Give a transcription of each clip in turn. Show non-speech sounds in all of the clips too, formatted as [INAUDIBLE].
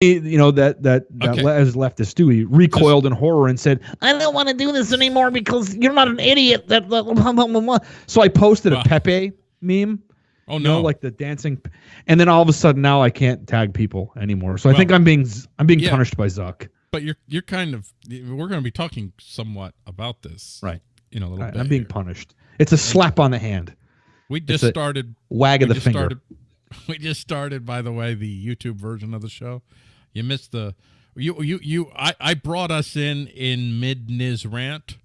you know that that that Okay. le- as leftist Stewie recoiled in horror and said, "I don't want to do this anymore because you're not an idiot." That, that blah, blah, blah, blah." so I posted Wow. a Pepe meme, Oh you no! know, like the dancing, and then all of a sudden now I can't tag people anymore. So I think I'm being I'm being yeah. punished by Zuck. but you're you're kind of we're going to be talking somewhat about this, Right. In a little Right, bit. I'm being here. punished. It's a slap on the hand, We just started. wag of the finger. started. [LAUGHS] We just started. By the way, the YouTube version of the show. You missed the. You you you. I I brought us in in mid Niz rant.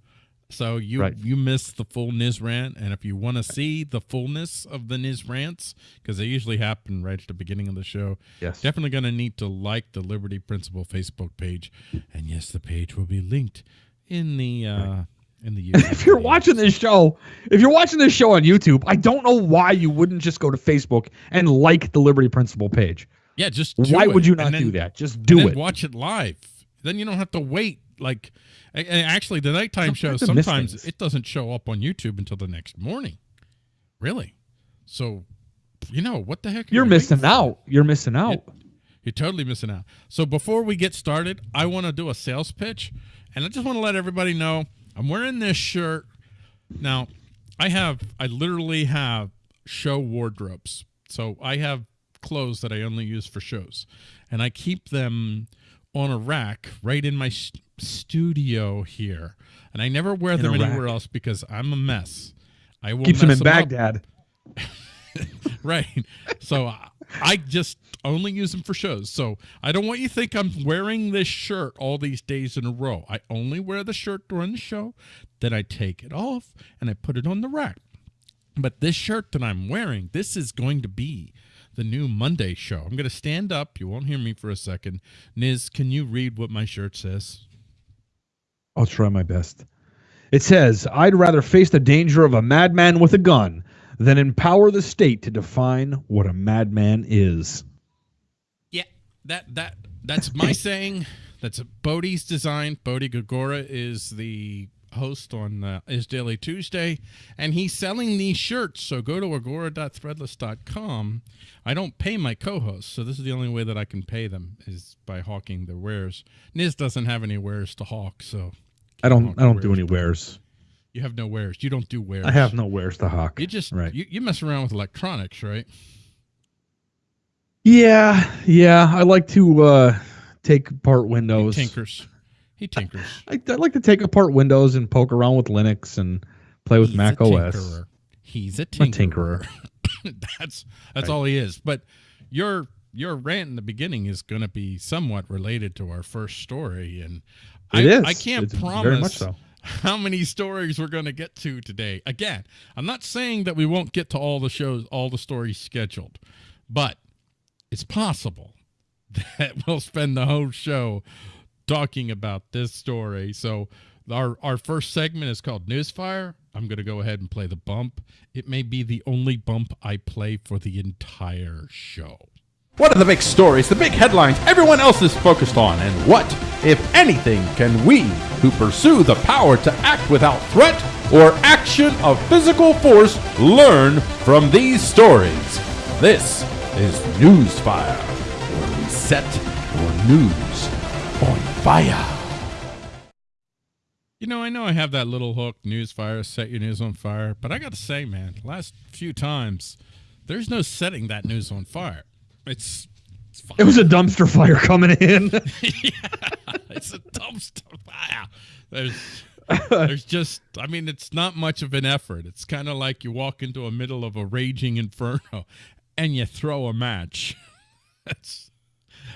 So you Right. you missed the full Niz rant, and if you want to see the fullness of the Niz rants, because they usually happen right at the beginning of the show, Yes. definitely going to need to like the Liberty Principle Facebook page, and yes, the page will be linked in the uh, in the. [LAUGHS] If you're watching this show, if you're watching this show on YouTube, I don't know why you wouldn't just go to Facebook and like the Liberty Principle page. Yeah, just Why do would you not then- do that? Just do it. Watch it live. Then you don't have to wait. Like, and actually, the nighttime show Sometimes it doesn't show up on YouTube until the next morning. Really? So, you know what the heck? You're missing out. You're missing out. You're totally missing out. So before we get started, I want to do a sales pitch, and I just want to let everybody know I'm wearing this shirt. Now, I have I literally have show wardrobes. So I have clothes that I only use for shows, and I keep them on a rack right in my s studio here, and I never wear them anywhere rack. else because I'm a mess. I will Keeps mess in up. Baghdad. [LAUGHS] right. So I- I just only use them for shows. So I don't want you to think I'm wearing this shirt all these days in a row. I only wear the shirt during the show, then I take it off and I put it on the rack. But this shirt that I'm wearing, this is going to be the new Monday show. I'm going to stand up. You won't hear me for a second. Niz, can you read what my shirt says? I'll try my best. It says, I'd rather face the danger of a madman with a gun than empower the state to define what a madman is. Yeah, that that that's my [COUGHS] saying. That's Bodhi's design. Bodhi Gagora is the host on uh, Is Daily Tuesday, and he's selling these shirts. So go to agora.threadless.com. I don't pay my co-hosts, so this is the only way that I can pay them is by hawking their wares. Niz doesn't have any wares to hawk, so I don't I don't do any wares. You have no wares. You don't do wares. I have no wares to hawk. You just right. you, you mess around with electronics, right? Yeah, yeah. I like to uh take apart Windows. tinkers. He tinkers. I, I like to take apart Windows and poke around with Linux and play with He's Mac a OS. tinkerer. He's a I'm a tinkerer. tinkerer. [LAUGHS] that's that's Right. all he is. But your your rant in the beginning is going to be somewhat related to our first story, and I, It is. I can't It's promise so. how many stories we're going to get to today. Again, I'm not saying that we won't get to all the shows, all the stories scheduled, but it's possible [LAUGHS] that we'll spend the whole show talking about this story. So our our first segment is called Newsfire. I'm going to go ahead and play the bump. It may be the only bump I play for the entire show. What are the big stories, the big headlines everyone else is focused on? And what, if anything, can we, who pursue the power to act without threat or action of physical force, learn from these stories? This is Newsfire, where we set your news on fire. You know, I know I have that little hook, news fire, set your news on fire, but I got to say, man, last few times, there's no setting that news on fire. It's it's fine. It was a dumpster fire coming in. [LAUGHS] yeah, it's a dumpster fire. There's, there's just, I mean, it's not much of an effort. It's kind of like you walk into a middle of a raging inferno and you throw a match. [LAUGHS] that's,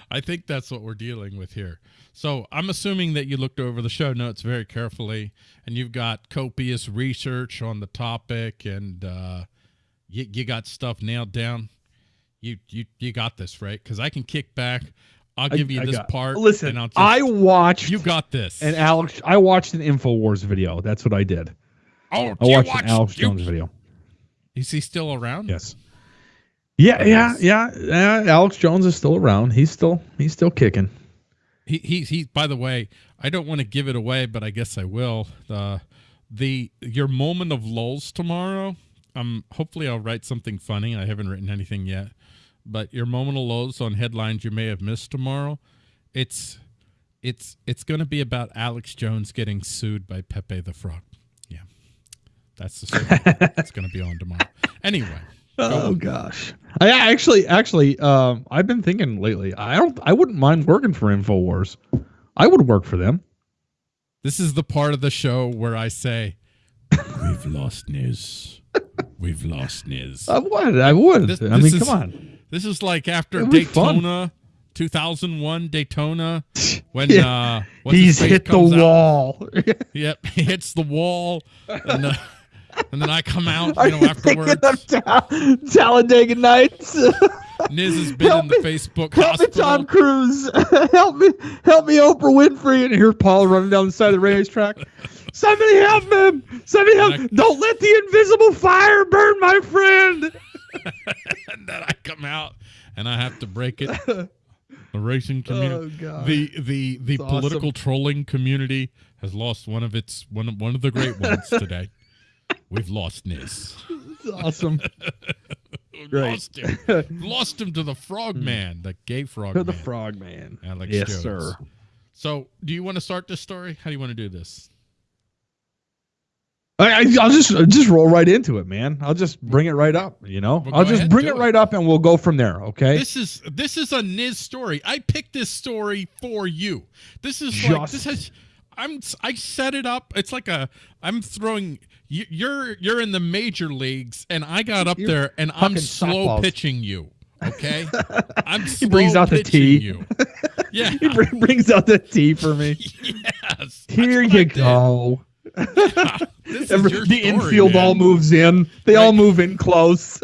I think that's what we're dealing with here. So I'm assuming that you looked over the show notes very carefully and you've got copious research on the topic and uh, you, you got stuff nailed down. You, you, you got this, right? Because I can kick back. I'll give you I this part. Listen, and I'll just, I watched you got this. And Alex. I watched an Infowars video. That's what I did. oh, I watched watched an Alex you- Jones video. Is he still around? Yes. Yeah, yeah, yeah, yeah. Alex Jones is still around. He's still he's still kicking. He he he. By the way, I don't want to give it away, but I guess I will. Uh, the your moment of lulls tomorrow. Um, hopefully I'll write something funny. I haven't written anything yet, but your moment of lulls on headlines you may have missed tomorrow. It's it's it's going to be about Alex Jones getting sued by Pepe the Frog. Yeah, that's the story. it's going to be on tomorrow. Anyway. Oh gosh, I actually, actually, um, I've been thinking lately. I don't, I wouldn't mind working for Infowars. I would work for them. This is the part of the show where I say, "We've [LAUGHS] lost Niz. We've lost Niz." I would. I would. This- I mean, is- come on. This is like after fun. Daytona, 2001 Daytona, [LAUGHS] when Yeah. uh, He's hit the out. wall. [LAUGHS] Yep, he hits the wall, and, uh, and then I come out, you know, you afterwards. of Ta- Talladega Nights? Niz has been Help in the me- Facebook help me, hospital. Tom Cruise. [LAUGHS] help me, help me, Oprah Winfrey. And here's Paul running down the side of the racetrack. Somebody help him! Somebody help! I- Don't let the invisible fire burn my friend. [LAUGHS] and then I come out, and I have to break it. The racing [LAUGHS] oh, community. Oh god. the the the It's awesome. political trolling community has lost one of its one one of the great ones today. We've lost Niz. It's awesome. [LAUGHS] Great. Lost him. Lost him to the frog hmm. man, the gay frog To the man. frog man. Alex yes, Jones. sir. So, do you want to start this story? How do you want to do this? I, I, I'll just just roll right into it, man. I'll just bring it right up. You know, Well, I'll just bring it it. right up, and we'll go from there. Okay. This is this is a Niz story. I picked this story for you. This is like this has. I'm I set it up. It's like a I'm throwing. You- You're you're in the major leagues, and I got up You're there, and I'm slow softballs. pitching you. Okay, [LAUGHS] I'm He slow brings out the tee. You. [LAUGHS] Yeah. he bring, brings out the tea for me. [LAUGHS] yes. Here you go. This is Every- the story, infield man. all moves in. They all move in close.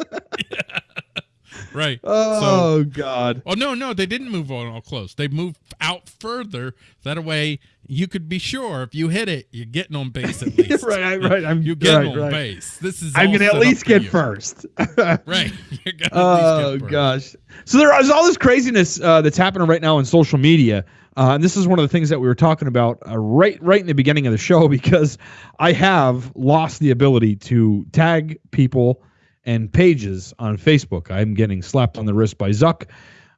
Right. oh God. Oh no, no, they didn't move on all close. They moved out further. That way, you could be sure if you hit it, you're getting on base at [LAUGHS] least. right, right. I'm You're getting right, on right. base. This is. I'm gonna at least get you. first. [LAUGHS] Right. [LAUGHS] Oh at least get first. gosh! So there is all this craziness uh, that's happening right now on social media, uh, and this is one of the things that we were talking about uh, right right in the beginning of the show because I have lost the ability to tag people and pages on Facebook. I'm getting slapped on the wrist by Zuck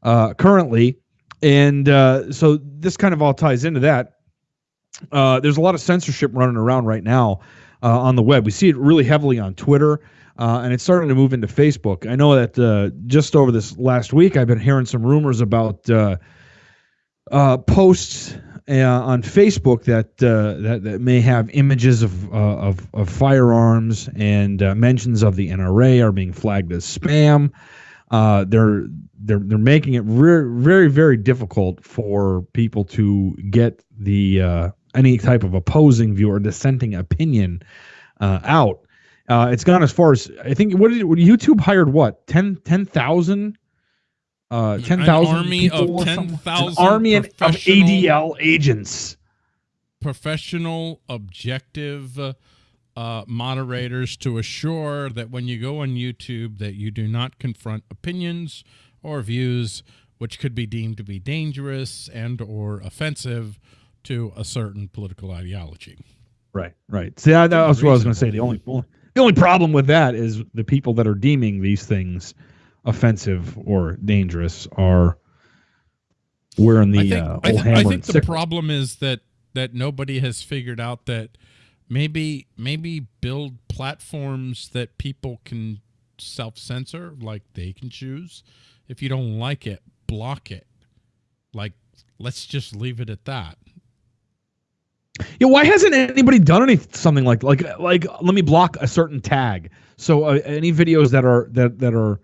uh, currently, and uh, so this kind of all ties into that. Uh, there's a lot of censorship running around right now uh, on the web. We see it really heavily on Twitter, uh, and it's starting to move into Facebook. I know that uh, just over this last week, I've been hearing some rumors about uh, posts on Facebook that, that that may have images of of, of firearms and mentions of the NRA are being flagged as spam. They're they're they're making it very very very difficult for people to get the uh, any type of opposing view or dissenting opinion uh, out. Uh, it's gone as far as I think. What did YouTube hired? What 10 10,000? Uh, An ten thousand army of people or something? 10,000 army of ADL agents. Professional, objective uh, moderators to assure that when you go on YouTube, that you do not confront opinions or views which could be deemed to be dangerous and or offensive to a certain political ideology. Right, right. See, that, that was what I was going to say. The only the only problem with that is the people that are deeming these things offensive or dangerous are wearing the I think, uh, I, thi- I think the sickle. problem is that that nobody has figured out that maybe maybe build platforms that people can self censor, like they can choose. If you don't like it, block it. Like let's just leave it at that. Yeah, why hasn't anybody done any something like like like let me block a certain tag? So uh, any videos that are that that are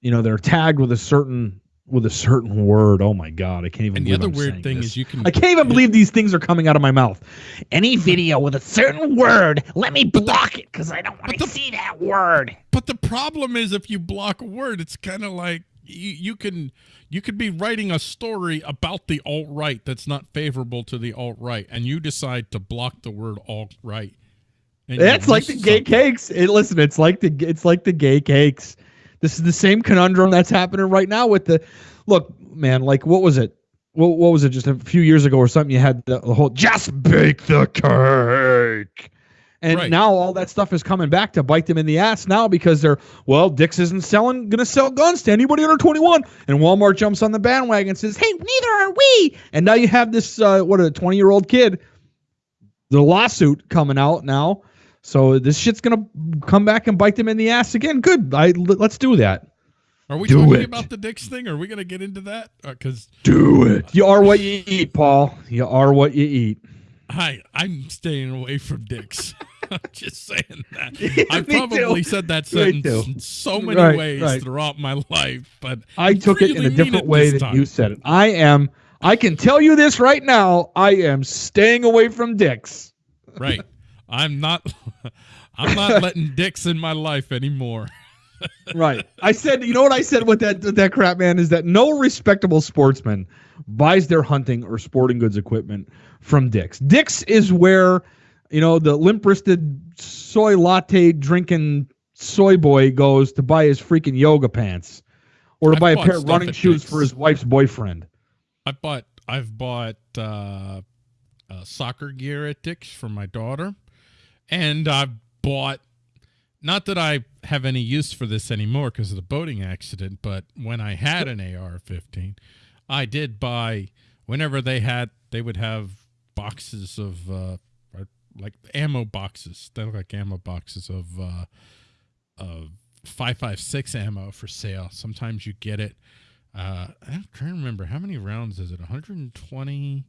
you know they're tagged with a certain with a certain word. Oh my god, I can't even. And the other I'm weird thing this. is you can I can't even believe these things are coming out of my mouth. Any video with a certain word, let me block it because I don't want to see that word. But the problem is if you block a word, it's kind of like you, you can you could be writing a story about the alt right that's not favorable to the alt right, and you decide to block the word alt right. It's like the gay cakes. It, listen, it's like the it's like the gay cakes. This is the same conundrum that's happening right now with the look, man. Like, what was it? What, what was it? Just a few years ago or something? You had the, the whole just bake the cake, And Right. now all that stuff is coming back to bite them in the ass now because they're well, Dick's isn't selling gonna sell guns to anybody under 21. And Walmart jumps on the bandwagon and says, Hey, neither are we. And now you have this uh, what a 20 year old kid, the lawsuit coming out now. So this shit's gonna come back and bite them in the ass again. Good. I let's do that. Are we Do talking it. about the Dick's thing? Are we going to get into that? Because Do it. You are what you eat, Paul. You are what you eat. I I'm staying away from dicks. [LAUGHS] I'm just saying that. [LAUGHS] I've probably too. said that sentence in so many Right, ways right. throughout my life, but I took it in a different way than time. you said it. I am. I can tell you this right now. I am staying away from dicks. right. I'm not. [LAUGHS] I'm not letting dicks in my life anymore. Right. I said. You know what I said with that with that crap, man, is that no respectable sportsman buys their hunting or sporting goods equipment from Dick's. Dick's is where, you know, the limp wristed soy latte drinking soy boy goes to buy his freaking yoga pants, or to I've buy a pair of running shoes Dick's. for his wife's boyfriend. I bought. I've bought uh, uh, soccer gear at Dick's for my daughter, and I've bought. Not that I have any use for this anymore because of the boating accident, but when I had an AR-15, I did buy. Whenever they had, they would have boxes of uh, like ammo boxes. They look like ammo boxes of uh, of five five six ammo for sale. Sometimes you get it. Uh, I'm trying to remember how many rounds is it? 120.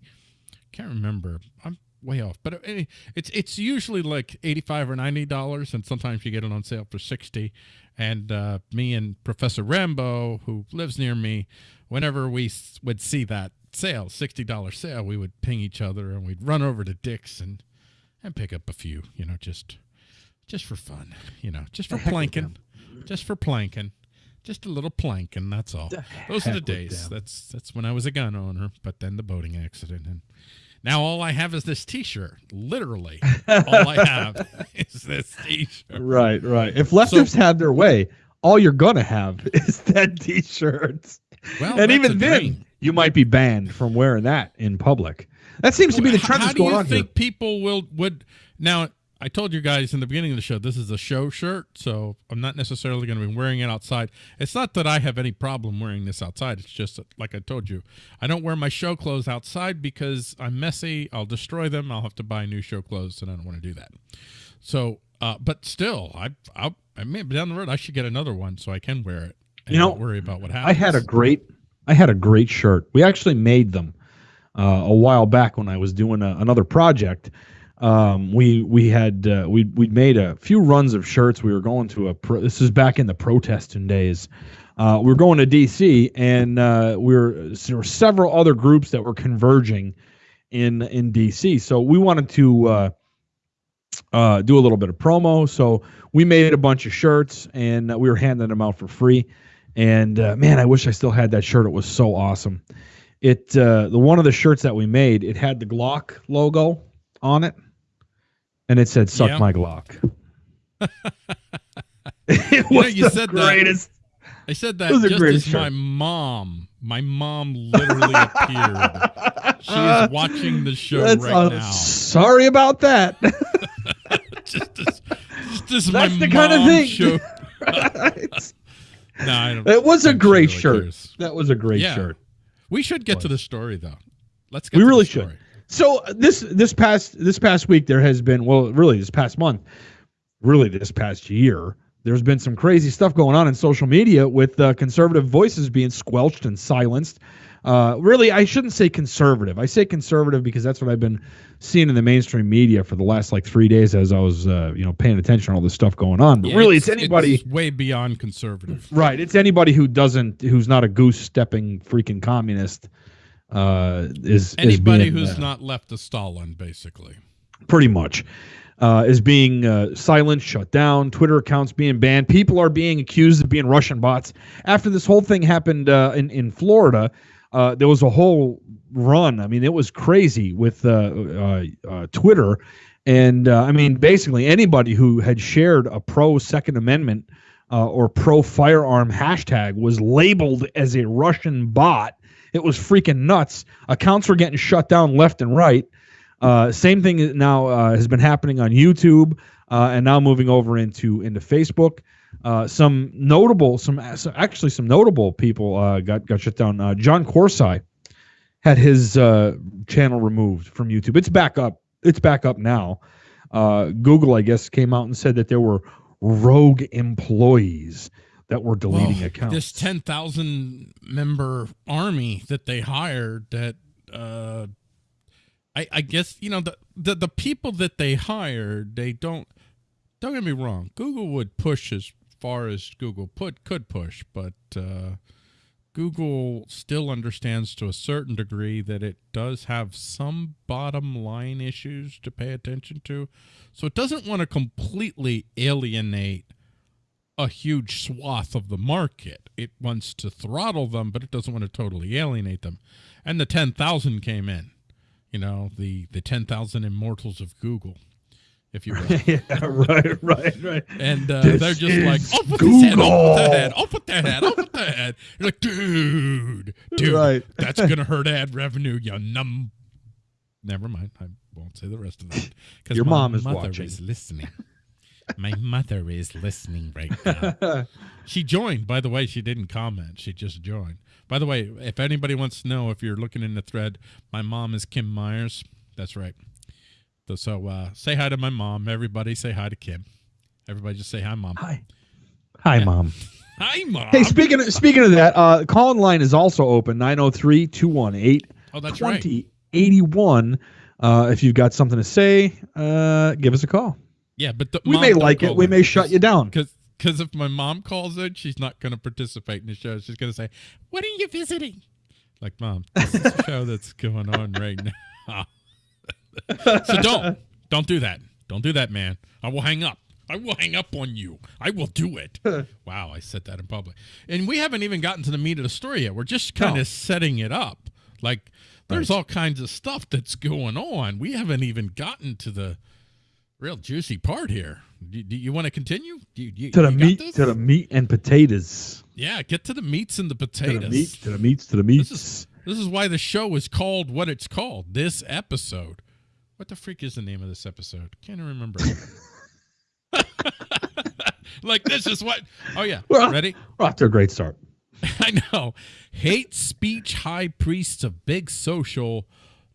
Can't remember. I'm way off, but it's it's usually like 85 or 90 dollars, and sometimes you get it on sale for 60. And uh, me and Professor Rambo, who lives near me, whenever we would see that sale, sixty dollar sale, we would ping each other and we'd run over to Dick's and and pick up a few, you know, just just for fun, you know, just for planking, just for planking, just a little planking. That's all. Those are the days. That's that's when I was a gun owner, but then the boating accident, and now all I have is this T-shirt. Literally, [LAUGHS] all I have is this T-shirt. Right, right. If leftists had their way, all you're gonna have [LAUGHS] is that T-shirt. Well, and even then, dream. You might be banned from wearing that in public. That seems to be the trend How that's do going you on think here. people will would now? I told you guys in the beginning of the show this is a show shirt, so I'm not necessarily going to be wearing it outside. It's not that I have any problem wearing this outside. It's just that, like I told you, I don't wear my show clothes outside because I'm messy. I'll destroy them. I'll have to buy new show clothes, and I don't want to do that. So, uh, but still, I I I mean down the road I should get another one so I can wear it. And You know, not worry about what happens. I had a great, I had a great shirt. We actually made them uh, a while back when I was doing a, another project. Um, we we had uh, we we made a few runs of shirts. We were going to a pro, this is back in the protesting days. Uh, we were going to DC, and uh, we were there were several other groups that were converging in in DC. So we wanted to uh, uh, do a little bit of promo. So we made a bunch of shirts, and uh, we were handing them out for free. And uh, man, I wish I still had that shirt. It was so awesome. It uh, the one of the shirts that we made, it had the Glock logo on it, and it said "Suck Yeah. my Glock." [LAUGHS] [LAUGHS] it You know, was you the said that. greatest. I said that just as shirt. my mom. My mom literally appeared. She is [LAUGHS] watching the show That's, right uh, now. Sorry about that. just as, just as That's the kind of thing. showed- Right. No, I don't. [LAUGHS] it was a great really shirt. cares. That was a great Yeah. shirt. We should get to the story though. Let's get. We to the really story. should. So uh, this this past this past week there has been well really this past month, really this past year there's been some crazy stuff going on in social media with uh, conservative voices being squelched and silenced. Uh, really, I shouldn't say conservative. I say conservative because that's what I've been seeing in the mainstream media for the last like three days as I was uh, you know paying attention to all this stuff going on. But Yeah, really, it's, anybody. it's way beyond conservative. Right. It's anybody who doesn't, who's not a goose stepping freaking communist. Uh, is is Anybody being, who's uh, not left a Stalin, basically. pretty much uh, is being uh, silenced, shut down. Twitter accounts being banned. People are being accused of being Russian bots. After this whole thing happened uh, in in Florida, uh, there was a whole run. I mean, it was crazy with uh, uh, uh, Twitter, and uh, I mean, basically anybody who had shared a pro Second Amendment or pro firearm hashtag was labeled as a Russian bot. It was freaking nuts. Accounts were getting shut down left and right. Same thing now has been happening on YouTube and now moving over into into Facebook. Uh, some notable, some actually some notable people uh, got got shut down. Uh, John Corsi had his uh, channel removed from YouTube. It's back up. It's back up now. Uh, Google, I guess, came out and said that there were rogue employees that were deleting Well, accounts. This 10,000 member army that they hired that uh I I guess you know the, the the people that they hired they don't don't get me wrong Google would push as far as Google put could push but uh Google still understands to a certain degree that it does have some bottom line issues to pay attention to. So it doesn't want to completely alienate a huge swath of the market. It wants to throttle them, but it doesn't want to totally alienate them. And the 10,000 came in, you know, the, the 10,000 immortals of Google, if you [LAUGHS] will. yeah, right, right, right. And uh, they're just like, I'll put this head, I'll put that Google." head, I'll put that head, I'll put that head. You're like, dude, dude, Right. that's going to hurt ad revenue, you num. Never mind. I won't say the rest of that. [LAUGHS] 'cause Your mom is mother watching. is listening. my mother is listening right now. [LAUGHS] She joined, by the way. She didn't comment. She just joined. By the way, if anybody wants to know, if you're looking in the thread, my mom is Kim Myers. That's right. So, uh, say hi to my mom. Everybody say hi to Kim. Everybody just say hi, mom. Hi, hi, Yeah. mom. [LAUGHS] Hi, mom. Hey, speaking of, speaking of that, uh, call in line is also open 903 218 oh, that's right. 2081. Uh, if you've got something to say, uh, give us a call. Yeah, but the, We may like it. We may shut you down. Because because if my mom calls in, she's not going to participate in the show. She's going to say, "What are you visiting?" Like, mom, this is a show that's going on right [LAUGHS] now. So don't don't do that. Don't do that, man. I will hang up. I will hang up on you. I will do it. [LAUGHS] wow, I said that in public. And we haven't even gotten to the meat of the story yet. We're just kind No. of setting it up. Like there's all kinds of stuff that's going on. We haven't even gotten to the real juicy part here. Do, do you want to continue? Do you, you- To the meat, this? to the meat and potatoes. yeah, get to the meats and the potatoes. To the meat, to the meats, to the meats. This is this is why the show is called what it's called. This episode. What the freak is the name of this episode? Can't remember. [LAUGHS] [LAUGHS] like this is what. Oh yeah, Well- ready? We're off to a great start. [LAUGHS] I know. Hate speech high priests of big social.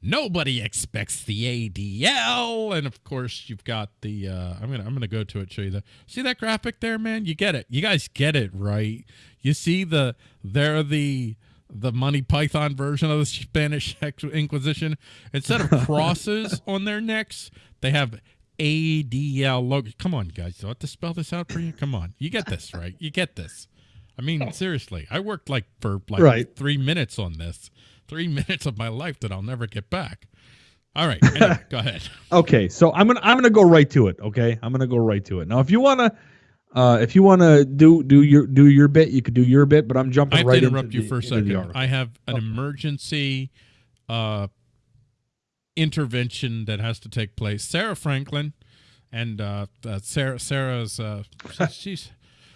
Nobody expects the ADL, and of course you've got the. Uh, I'm gonna I'm gonna go to it. Show you the. See that graphic there, man? You get it. You guys get it, right? You see the they're the the Monty Python version of the Spanish Inquisition. Instead of [LAUGHS] crosses on their necks, they have ADL logo. Come on, guys. Do I have to spell this out for you? Come on. You get this, right? You get this. I mean, oh. seriously, I worked like for like Right. three minutes on this. Three [LAUGHS] minutes of my life that I'll never get back. All right, anyway, [LAUGHS] go ahead. Okay, so I'm gonna I'm gonna go right to it. Okay, I'm gonna go right to it. Now, if you wanna, uh, if you wanna do do your do your bit, you could do your bit. But I'm jumping I have right to interrupt you the- for a second. I have an Okay. emergency uh, intervention that has to take place. Sarah Franklin and uh, uh, Sarah Sarah's uh, [LAUGHS] she's,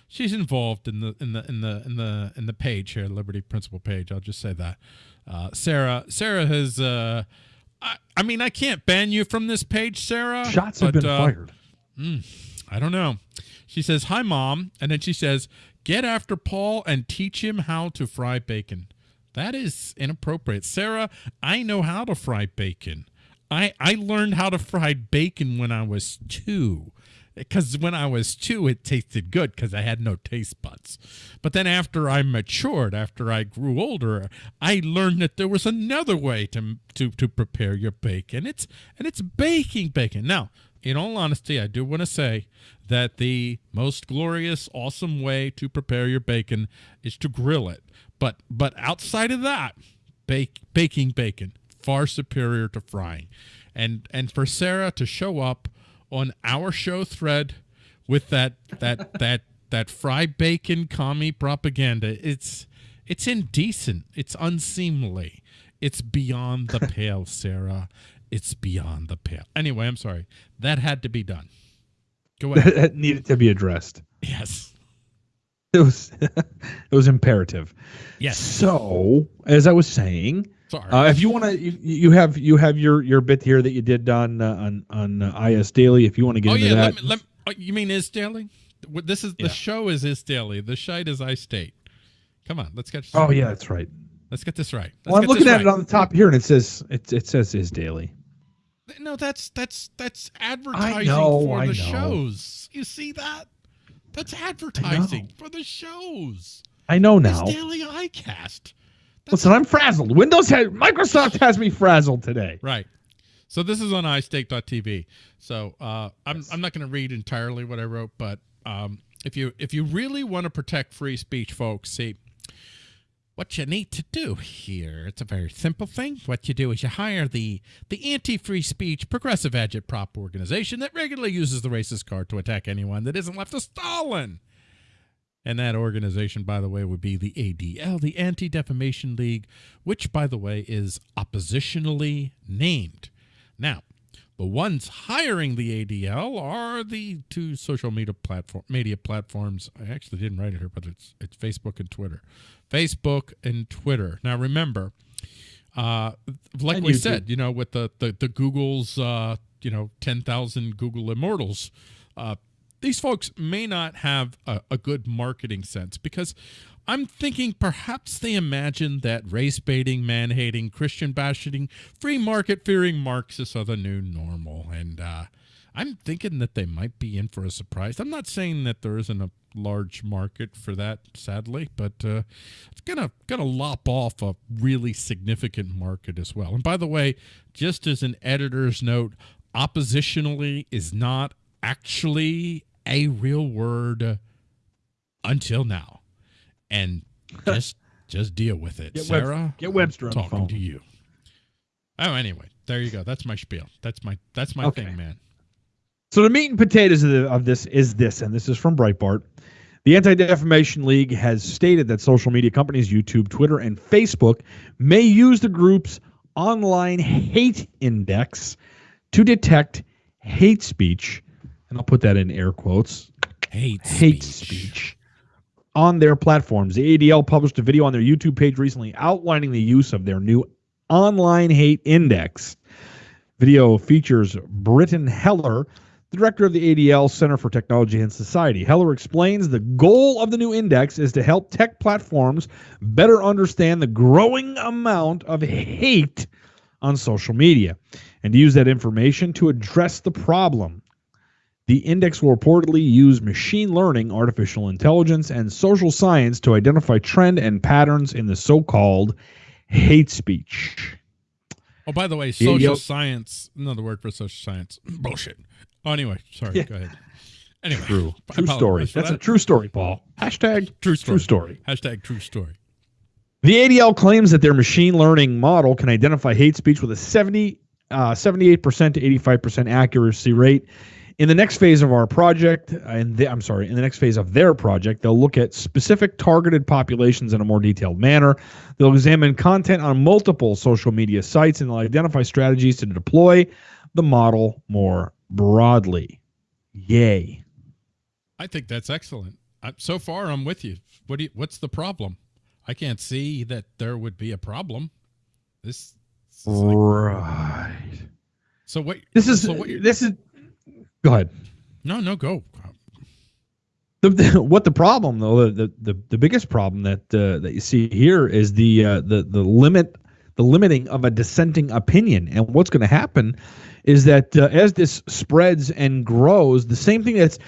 she's involved in the in the in the in the in the page here, Liberty Principle page. I'll just say that. Uh, Sarah Sarah has. Uh, I, I mean, I can't ban you from this page, Sarah. Shots have but, been uh, fired. I don't know. She says, Hi, mom. And then she says, Get after Paul and teach him how to fry bacon. That is inappropriate. Sarah, I know how to fry bacon. I, I learned how to fry bacon when I was two. Because when I was two, it tasted good because I had no taste buds. But then after I matured, after I grew older, I learned that there was another way to to to prepare your bacon. It's and it's baking bacon. Now, in all honesty, I do want to say that the most glorious, awesome way to prepare your bacon is to grill it. But but outside of that, bake baking bacon far superior to frying. And and for Sarah to show up on our show thread with that that [LAUGHS] that that fried bacon commie propaganda, it's it's indecent. It's unseemly. It's beyond the pale, Sarah. It's beyond the pale. Anyway, I'm sorry. That had to be done. Go [LAUGHS] ahead. that needed to be addressed. yes. It was [LAUGHS] it was imperative. Yes. So, as I was saying, Sorry. Uh, if you want to, you, you have you have your your bit here that you did on uh, on on uh, IS Daily. If you want to get oh into yeah, that, let me, let, oh, you mean is daily? What- This is the Yeah. show is is daily. The shite is I state. Come on, let's get. oh yeah, that's right. let's get this right. Let's Well, I'm looking at it on the top here, and it says it it says is daily. No, that's that's that's advertising know, for I the know. shows. You see that? That's advertising for the shows. I know It's now. daily iCast. That's Listen, I'm frazzled. Windows has Microsoft has me frazzled today. Right. So this is on iStake.tv. So uh, I'm I'm not going to read entirely what I wrote, but um, if you if you really want to protect free speech, folks, see what you need to do here. It's a very simple thing. What you do is you hire the the anti-free speech progressive agitprop organization that regularly uses the racist card to attack anyone that isn't left of Stalin. And that organization, by the way, would be the ADL, the Anti Defamation League, which, by the way, is oppositionally named. Now, the ones hiring the ADL are the two social media platform media platforms. I actually didn't write it here, but it's it's Facebook and Twitter. Facebook and Twitter. Now, remember, uh, like And we YouTube. said, you know, with the the, the Google's, uh, you know, ten thousand Google immortals. Uh, these folks may not have a, a good marketing sense because I'm thinking perhaps they imagine that race baiting, man hating, Christian bashing, free market fearing Marxists are the new normal. And uh, I'm thinking that they might be in for a surprise. I'm not saying that there isn't a large market for that, sadly, but uh, it's gonna gonna lop off a really significant market as well. And by the way, just as an editor's note, oppositionally is not actually a real word until now, and just [LAUGHS] just deal with it, Get Web- Sarah. get Webster on the talking phone. to you. Oh, anyway, there you go. That's my spiel. That's my that's my Okay. thing, man. So the meat and potatoes of, the, of this is this, and this is from Breitbart. The Anti Defamation League has stated that social media companies, YouTube, Twitter, and Facebook, may use the group's online hate index to detect hate speech, and I'll put that in air quotes Hate hate speech on their platforms. The ADL published a video on their YouTube page recently outlining the use of their new online hate index. Video features Brittan Heller, the director of the ADL Center for Technology and Society. Heller explains the goal of the new index is to help tech platforms better understand the growing amount of hate on social media and to use that information to address the problem. The index will reportedly use machine learning, artificial intelligence, and social science to identify trend and patterns in the so-called hate speech. Oh, by the way, Yeah, social yo- science, another word for social science. [CLEARS THROAT] Bullshit. Oh, anyway, sorry. Yeah. Go ahead. Anyway, True. True story. That's a true story, Paul. Hashtag true story. true story. Hashtag true story. The ADL claims that their machine learning model can identify hate speech with a 70, uh, 78% to 85% accuracy rate. In the next phase of our project, uh, and the, I'm sorry, in the next phase of their project, they'll look at specific targeted populations in a more detailed manner. They'll examine content on multiple social media sites and they'll identify strategies to deploy the model more broadly. Yay. I think that's excellent. I, so far, I'm with you. What do you, What's the problem? I can't see that there would be a problem. This. this is like- Right. so what? This is so what? this is go ahead. No, no, go. The, the, [LAUGHS] what the problem though the, the the biggest problem that uh, that you see here is the uh, the the limit the limiting of a dissenting opinion and what's going to happen is that uh, as this spreads and grows the same thing that's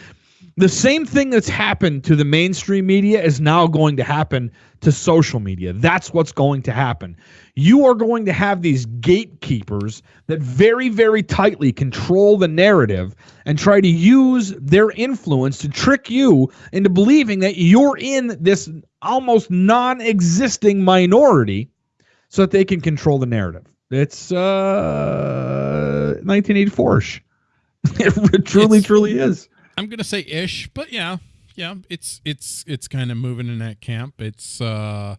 the same thing that's happened to the mainstream media is now going to happen to social media. That's what's going to happen. You are going to have these gatekeepers that very very tightly control the narrative and try to use their influence to trick you into believing that you're in this almost non-existing minority so that they can control the narrative. It's uh 1984ish [LAUGHS] it truly It's- truly is I'm gonna say ish, but yeah, yeah, it's it's it's kind of moving in that camp. It's uh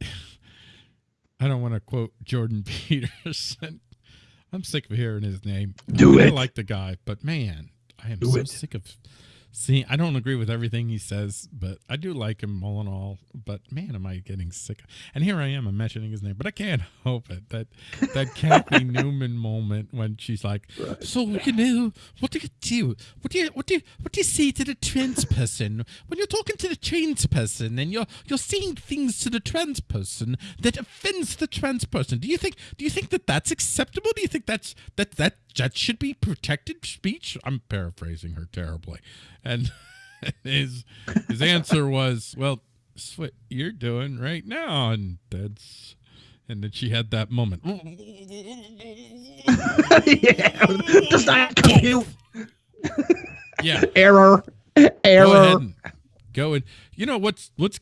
[SIGHS] I don't want to quote Jordan [LAUGHS] Peterson. I'm sick of hearing his name. Do I it. like the guy, but man, I am Do so it. sick of See, I don't agree with everything he says, but I do like him all in all. But man, am I getting sick? And here I am, I'm mentioning his name, but I can't [LAUGHS] help it. That that Cathy [LAUGHS] Newman moment when she's like, "So you know, what do you do? What do you what do you what do you say to the trans person when you're talking to the trans person and you're you're saying things to the trans person that offends the trans person? Do you think do you think that that's acceptable? Do you think that's that that that should be protected speech?" I'm paraphrasing her terribly, and [LAUGHS] his his answer was, "Well, that's what you're doing right now," and that's. And then she had that moment. [LAUGHS] yeah. Does not compute. [LAUGHS] Yeah, Error. go ahead Error. and go and you know what's what's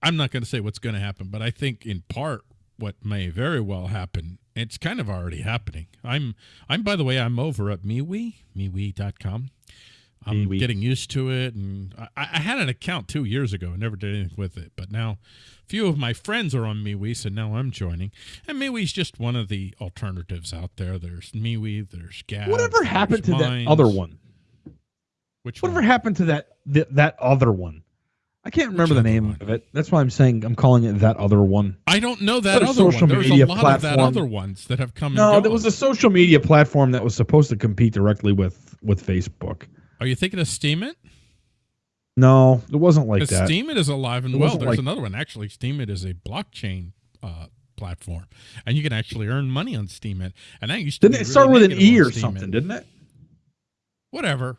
I'm not going to say what's going to happen, but I think in part what may very well happen. It's kind of already happening. I'm I'm by the way I'm over at MeWe MeWe.com. I'm MeWe. getting used to it, and I, I had an account two years ago and never did anything with it. But now, a few of my friends are on MeWe, so now I'm joining. And MeWe's just one of the alternatives out there. There's MeWe, there's Gab. Whatever happened to that other one? Which Whatever one? happened to that th- that other one? I can't remember the name one? of it. That's why I'm saying I'm calling it that other one. I don't know that other social one. There's media a lot of that other ones that have come. No, there was a social media platform that was supposed to compete directly with with Facebook. Are you thinking of Steemit? No, it wasn't like that. Steemit is alive and It well. There's like- another one actually. Steemit is a blockchain uh, platform, and you can actually earn money on Steemit. And that used to Didn't it start really with an E or something? Didn't it? Whatever.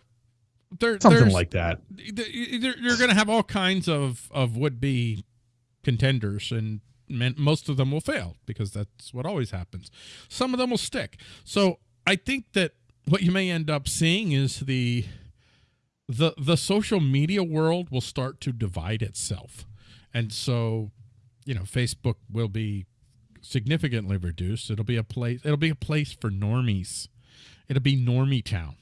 There, Something like that. th- You're, you're going to have all kinds of of would be contenders, and most of them will fail because that's what always happens. Some of them will stick. So I think that what you may end up seeing is the the the social media world will start to divide itself, and so you know Facebook will be significantly reduced. It'll be a place. It'll be a place for normies. It'll be normie town.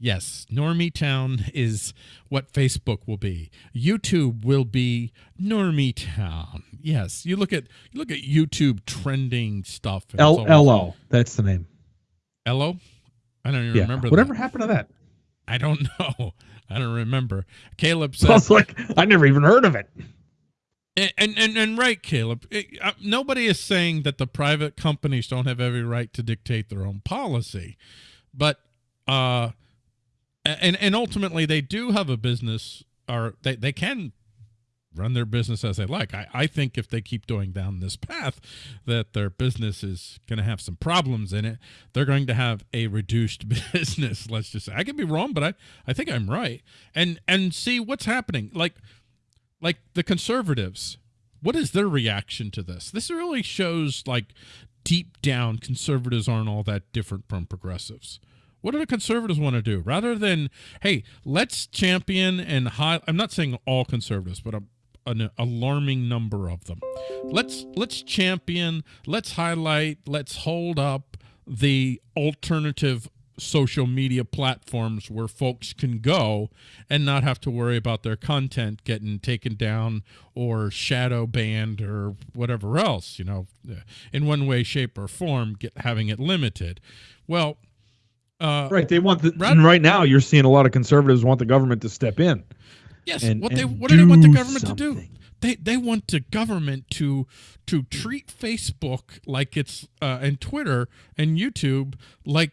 Yes, Normie Town is what Facebook will be. YouTube will be Normie Town. Yes, you look at you look at YouTube trending stuff. L L O. That's the name. Ello? I don't even Yeah. remember. Whatever that. happened to that? I don't [LAUGHS] know. I don't remember. Caleb I said, was like, I never even heard of it. and and and, and right, Caleb. It- uh, nobody is saying that the private companies don't have every right to dictate their own policy, but uh, and and ultimately they do have a business, or they they can run their business as they like. I, I think if they keep going down this path, that their business is going to have some problems in it. They're going to have a reduced [LAUGHS] business. Let's just say I could be wrong, but I, I think I'm right. And and see what's happening. Like like the conservatives, what is their reaction to this? This really shows like deep down conservatives aren't all that different from progressives. What do the conservatives want to do? Rather than, hey, let's champion and high I'm not saying all conservatives, but a, an alarming number of them. Let's let's champion, let's highlight, let's hold up the alternative social media platforms where folks can go and not have to worry about their content getting taken down or shadow banned or whatever else, you know, in one way, shape, or form, get having it limited. Well, uh, Right. They want the right now. You're seeing a lot of conservatives want the government to step in. Yes, and- what they what do they want the government to do? They they want the government to to treat Facebook like it's uh, and Twitter and YouTube like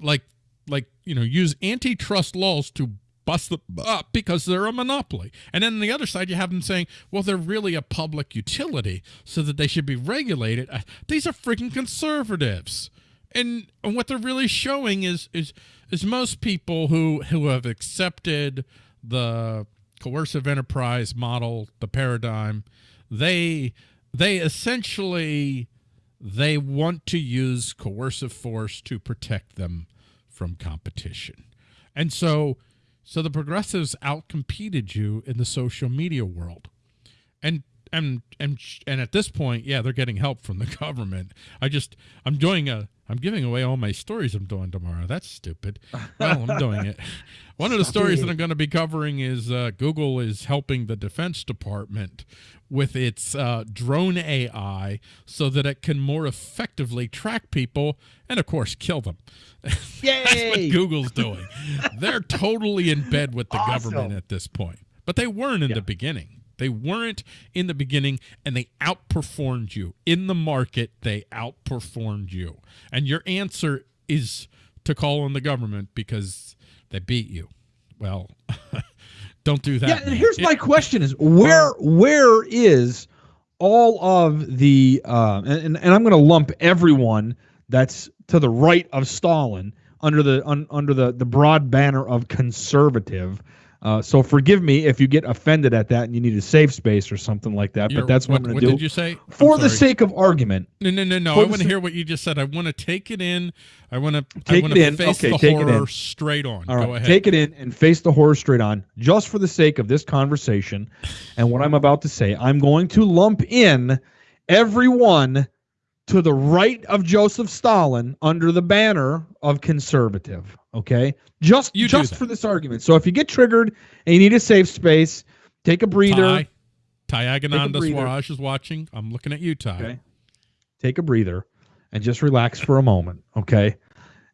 like like you know use antitrust laws to bust them up because they're a monopoly. And then on the other side, you have them saying, well, they're really a public utility, so that they should be regulated. Uh, These are freaking conservatives. And, and what they're really showing is is is most people who who have accepted the coercive enterprise model, the paradigm, they they essentially they want to use coercive force to protect them from competition. And so so the progressives outcompeted you in the social media world. And and and and at this point, yeah, they're getting help from the [LAUGHS] government. I just I'm doing a I'm giving away all my stories I'm doing tomorrow. That's stupid. Well, I'm doing it. [LAUGHS] One of the stories that I'm going to be covering is uh, Google is helping the Defense Department with its uh, drone AI so that it can more effectively track people and, of course, kill them. Yay! [LAUGHS] That's what Google's doing. They're totally in bed with the Awesome. government at this point. But they weren't in Yeah. the beginning. They weren't in the beginning and they outperformed you. In the market, they outperformed you. And your answer is to call on the government because they beat you. Well, [LAUGHS] don't do that. Yeah, and here's It- my question: Is where where is all of the uh, and and I'm going to lump everyone that's to the right of Stalin under the un, under the the broad banner of conservative. Uh, so forgive me if you get offended at that and you need a safe space or something like that. you're- But that's what, what, I'm what going did to you do say? I'm for the sake of argument. No, no, no, no. For I want to hear what you just said. I want to take it in. I want to Take I want it to in. face Okay, the take it horror in. straight on. All right, Go ahead. take it in and face the horror straight on, just for the sake of this conversation and what I'm about to say. I'm going to lump in everyone to the right of Joseph Stalin under the banner of conservative. Okay, just You just for this argument. So if you get triggered and you need a safe space, take a breather. Ty, Ty Agananda. Swaraj is watching. I'm looking at you, Ty. Okay. Take a breather and just relax for a moment. Okay.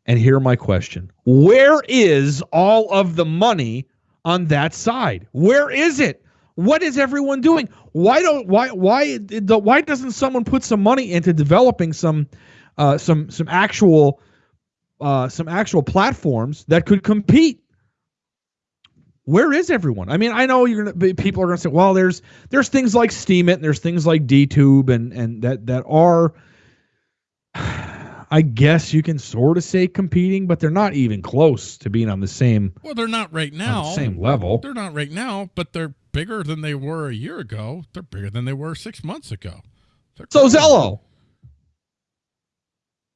And hear my question Where is all of the money on that side? Where is it? What is everyone doing? Why don't why why the, why doesn't someone put some money into developing some uh, some some actual uh, some actual platforms that could compete? Where is everyone? I mean, I know you're gonna be- people are gonna say, well, there's there's things like Steemit and there's things like DTube and and that that are I guess you can sort of say competing, but they're not even close to being on the same Well, they're not right on now. the same level. They're not right now, but they're bigger than they were a year ago. They're bigger than they were six months ago. They're So. Zello,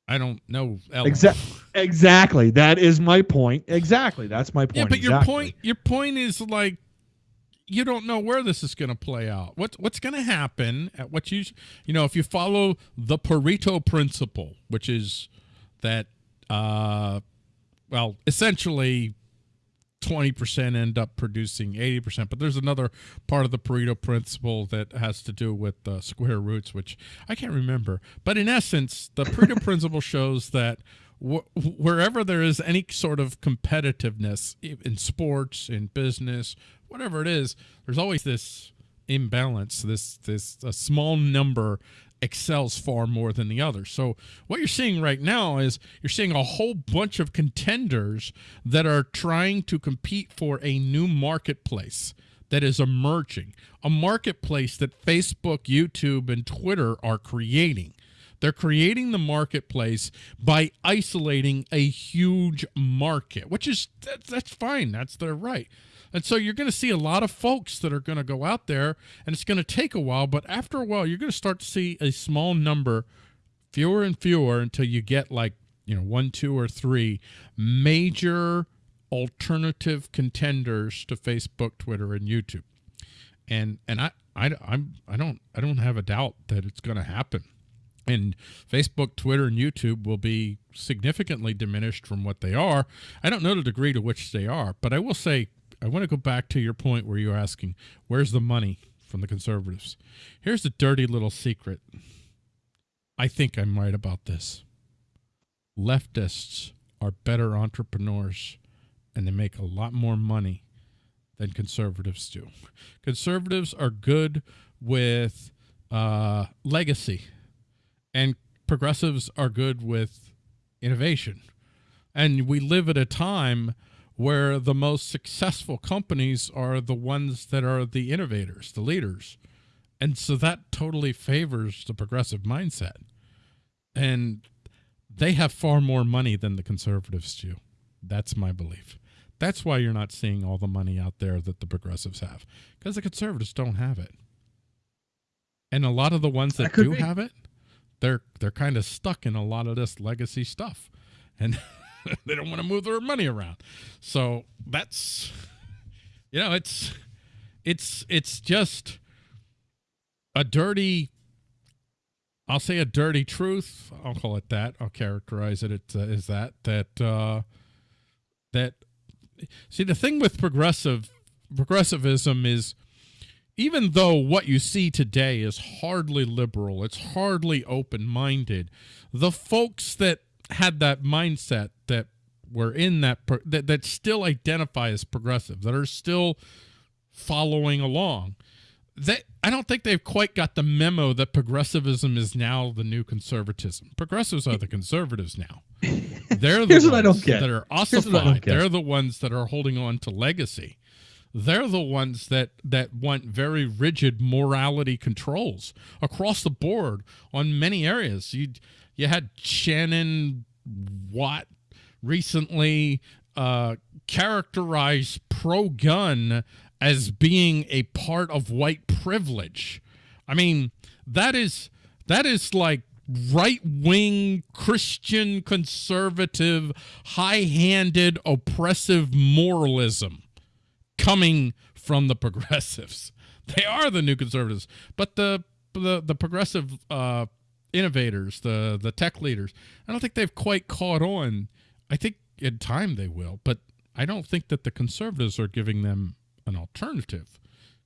I don't know. Exactly, exactly. That is my point. Exactly, that's my point. Yeah, but your exactly. point your point is like you don't know where this is going to play out. What what's going to happen at what you you know if you follow the Pareto principle, which is that uh well, essentially 20% end up producing 80%, but there's another part of the Pareto principle that has to do with uh, square roots, which I can't remember. But in essence, the Pareto [LAUGHS] principle shows that wh- wherever there is any sort of competitiveness in sports, in business, whatever it is, there's always this imbalance. This this a small number excels far more than the other. So what you're seeing right now is you're seeing a whole bunch of contenders that are trying to compete for a new marketplace that is emerging, a marketplace that Facebook, YouTube, and Twitter are creating. They're creating the marketplace by isolating a huge market, which is that, that's fine. That's their right. And so you're going to see a lot of folks that are going to go out there, and it's going to take a while, but after a while, you're going to start to see a small number, fewer and fewer, until you get like, you know, one, two, or three major alternative contenders to Facebook, Twitter, and YouTube. And and I I I'm I don't I don't have a doubt that it's going to happen. And Facebook, Twitter, and YouTube will be significantly diminished from what they are. I don't know the degree to which they are, but I will say I want to go back to your point where you're asking, where's the money from the conservatives? Here's a dirty little secret. I think I'm right about this. Leftists are better entrepreneurs and they make a lot more money than conservatives do. Conservatives are good with uh, legacy, and progressives are good with innovation. And we live at a time where the most successful companies are the ones that are the innovators, the leaders. And so that totally favors the progressive mindset. And they have far more money than the conservatives do. That's my belief. That's why you're not seeing all the money out there that the progressives have, because the conservatives don't have it. And a lot of the ones that, That do be. have it, they're they're kind of stuck in a lot of this legacy stuff, and [LAUGHS] [LAUGHS] they don't want to move their money around. So that's, you know, it's it's it's just a dirty I'll say a dirty truth. I'll call it that. I'll characterize it as, that. That uh, that see the thing with progressive progressivism is even though what you see today is hardly liberal, it's hardly open-minded. The folks that had that mindset were in that that that still identify as progressive, that are still following along they I don't think they've quite got the memo that progressivism is now the new conservatism. Progressives are the conservatives now. [LAUGHS] They're the Here's ones what I don't get. that are Here's what I don't ossified. They're the ones that are holding on to legacy. They're the ones that that want very rigid morality controls across the board on many areas. You you had Shannon Watt recently uh, characterize pro gun as being a part of white privilege. I mean, that is that is like right wing Christian conservative, high handed, oppressive moralism coming from the [LAUGHS] progressives. They are the new conservatives, but the the the progressive uh, innovators, the the tech leaders, I don't think they've quite caught on. I think in time they will, but I don't think that the conservatives are giving them an alternative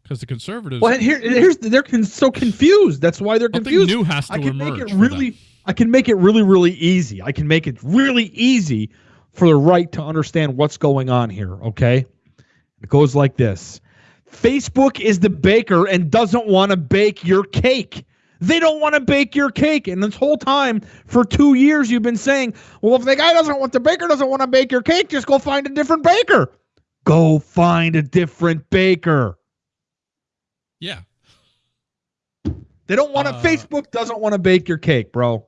because the conservatives. Well, here, here's they're con- so confused. That's why they're confused. new has to I can make it really. I can make it really, really easy. I can make it really easy for the right to understand what's going on here. Okay, it goes like this: Facebook is the baker and doesn't want to bake your cake. They don't want to bake your cake. And this whole time, for two years, you've been saying, well, if the guy doesn't want the baker doesn't want to bake your cake, just go find a different baker. Go find a different baker. Yeah. They don't want to. Uh, Facebook doesn't want to bake your cake, bro.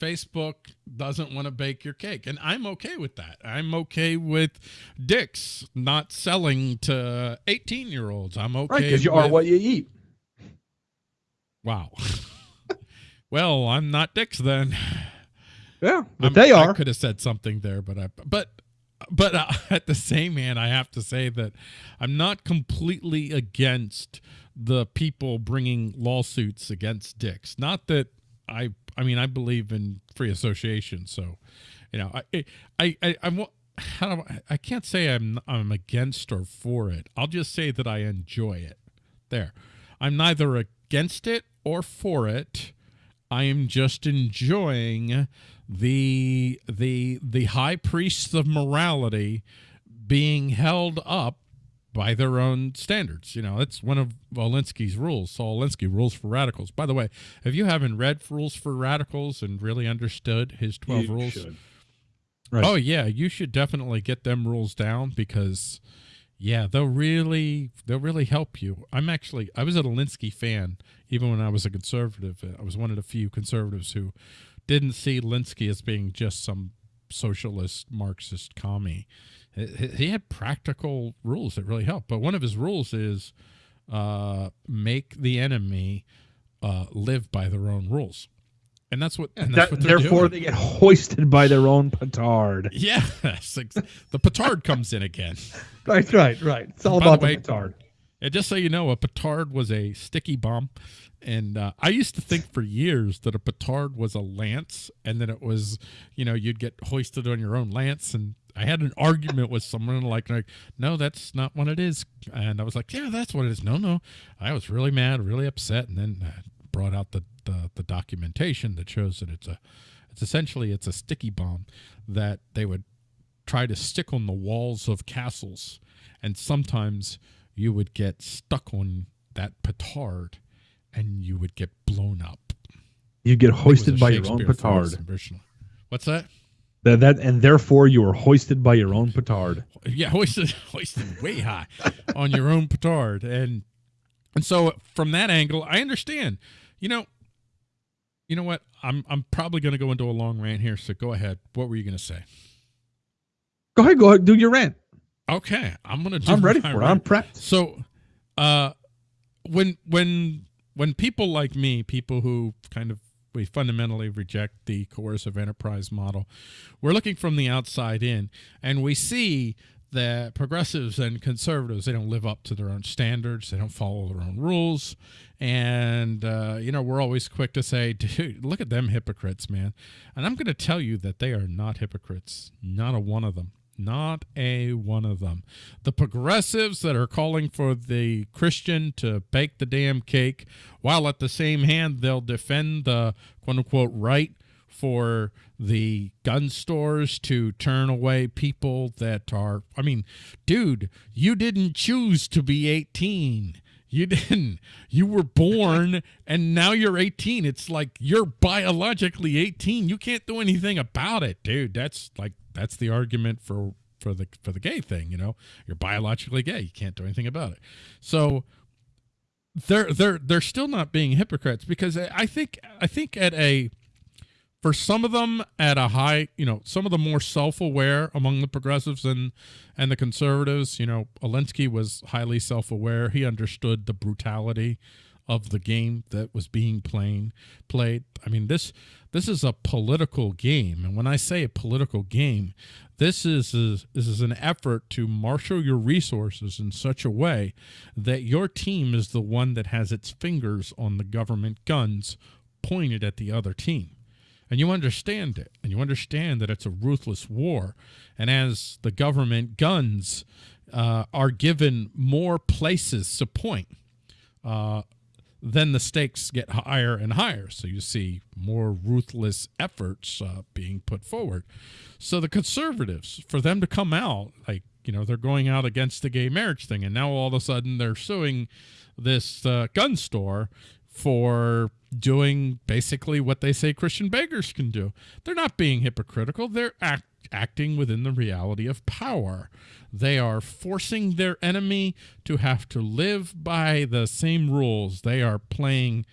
Facebook doesn't want to bake your cake. And I'm okay with that. I'm okay with Dick's not selling to 18 year olds. I'm okay. Right, because you are what you eat. Wow. [LAUGHS] well, I'm not Dick's then. Yeah, but I'm- they I are. could have said something there, but I but but uh, [LAUGHS] at the same hand, I have to say that I'm not completely against the people bringing lawsuits against Dick's. Not that I I mean I believe in free association, so you know I I I I'm how do I, I can't say I'm I'm against or for it. I'll just say that I enjoy it. There. I'm neither against it or for it. I am just enjoying the the the high priests of morality being held up by their own standards. You know, that's one of Alinsky's rules. Saul Alinsky rules for radicals. By the way, if you haven't read rules for radicals and really understood his twelve You rules. Right. oh yeah, you should definitely get them rules down because yeah, they'll really they'll really help you. I'm actually I was an Alinsky fan even when I was a conservative. I was one of the few conservatives who didn't see Alinsky as being just some socialist Marxist commie. He- had practical rules that really helped. But one of his rules is uh, make the enemy uh, live by their own rules, and that's what. And that's That- what they're therefore, doing. they get hoisted by their own petard. [LAUGHS] Ex- the petard comes in again. [LAUGHS] Right, right, right. It's all By the about the, way- petard. And just so you know, a petard was a sticky bomb. And uh, I used to think for years that a petard was a lance, and that it was, you know, you'd get hoisted on your own lance. And I had an argument with someone like, like, no, that's not what it is. And I was like, yeah, that's what it is. No, no. I was really mad, really upset, and then uh, brought out the, the the documentation that shows that it's a, it's essentially it's a sticky bomb that they would try to stick on the walls of castles, and sometimes you would get stuck on that petard and you would get blown up. You get It was a hoisted by your own petard. What's that? That, that and therefore you are hoisted by your own petard. Yeah, [LAUGHS] hoisted, hoisted way high on your own petard, and and so from that angle, I understand. You know, you know what? I'm I'm probably going to go into a long rant here, so go ahead. What were you going to say? Go ahead, go ahead, do your rant. Okay, I'm going to. I'm ready for it. I'm rant. prepped. So, uh, when when when people like me, people who kind of we fundamentally reject the coercive enterprise model, we're looking from the outside in, and we see that progressives and conservatives. They don't live up to their own standards. They don't follow their own rules. And uh, you know we're always quick to say [LAUGHS] dude look at them hypocrites man. And i'm going to tell you that they are not hypocrites. Not a one of them. Not a one of them. The progressives that are calling for the christian to bake the damn cake while at the same hand they'll defend the quote unquote right for the gun stores to turn away people that are I mean, dude, you didn't choose to be 18. You [LAUGHS] didn't. You were born and now you're 18. It's like you're biologically 18. You can't do anything about it, dude. That's like that's the argument for for the for the gay thing, you know. You're biologically gay. You can't do anything about it. So they're they're they're still not being hypocrites because I think I think at a for some of them at a high, you know, some of the more self-aware among the progressives and and the conservatives, you know, Alinsky was highly self-aware. He understood the brutality of the game that was being playing played. I mean, this this is a political game, and when I say a political game, this is, is this is an effort to marshal your resources in such a way that your team is the one that has its fingers on the government guns pointed at the other team and you understand it and you understand that it's a ruthless war. And as the government guns uh, are given more places to point uh, then the stakes get higher and higher. So you see more ruthless efforts uh, being put forward. So the conservatives for them to come out like you know they're going out against the gay marriage thing and now all of a sudden they're suing this uh, gun store for doing basically what they say Christian beggars can do. They're not being hypocritical. They're act acting within the reality of power. They are forcing their enemy to have to live by the same rules. They are playing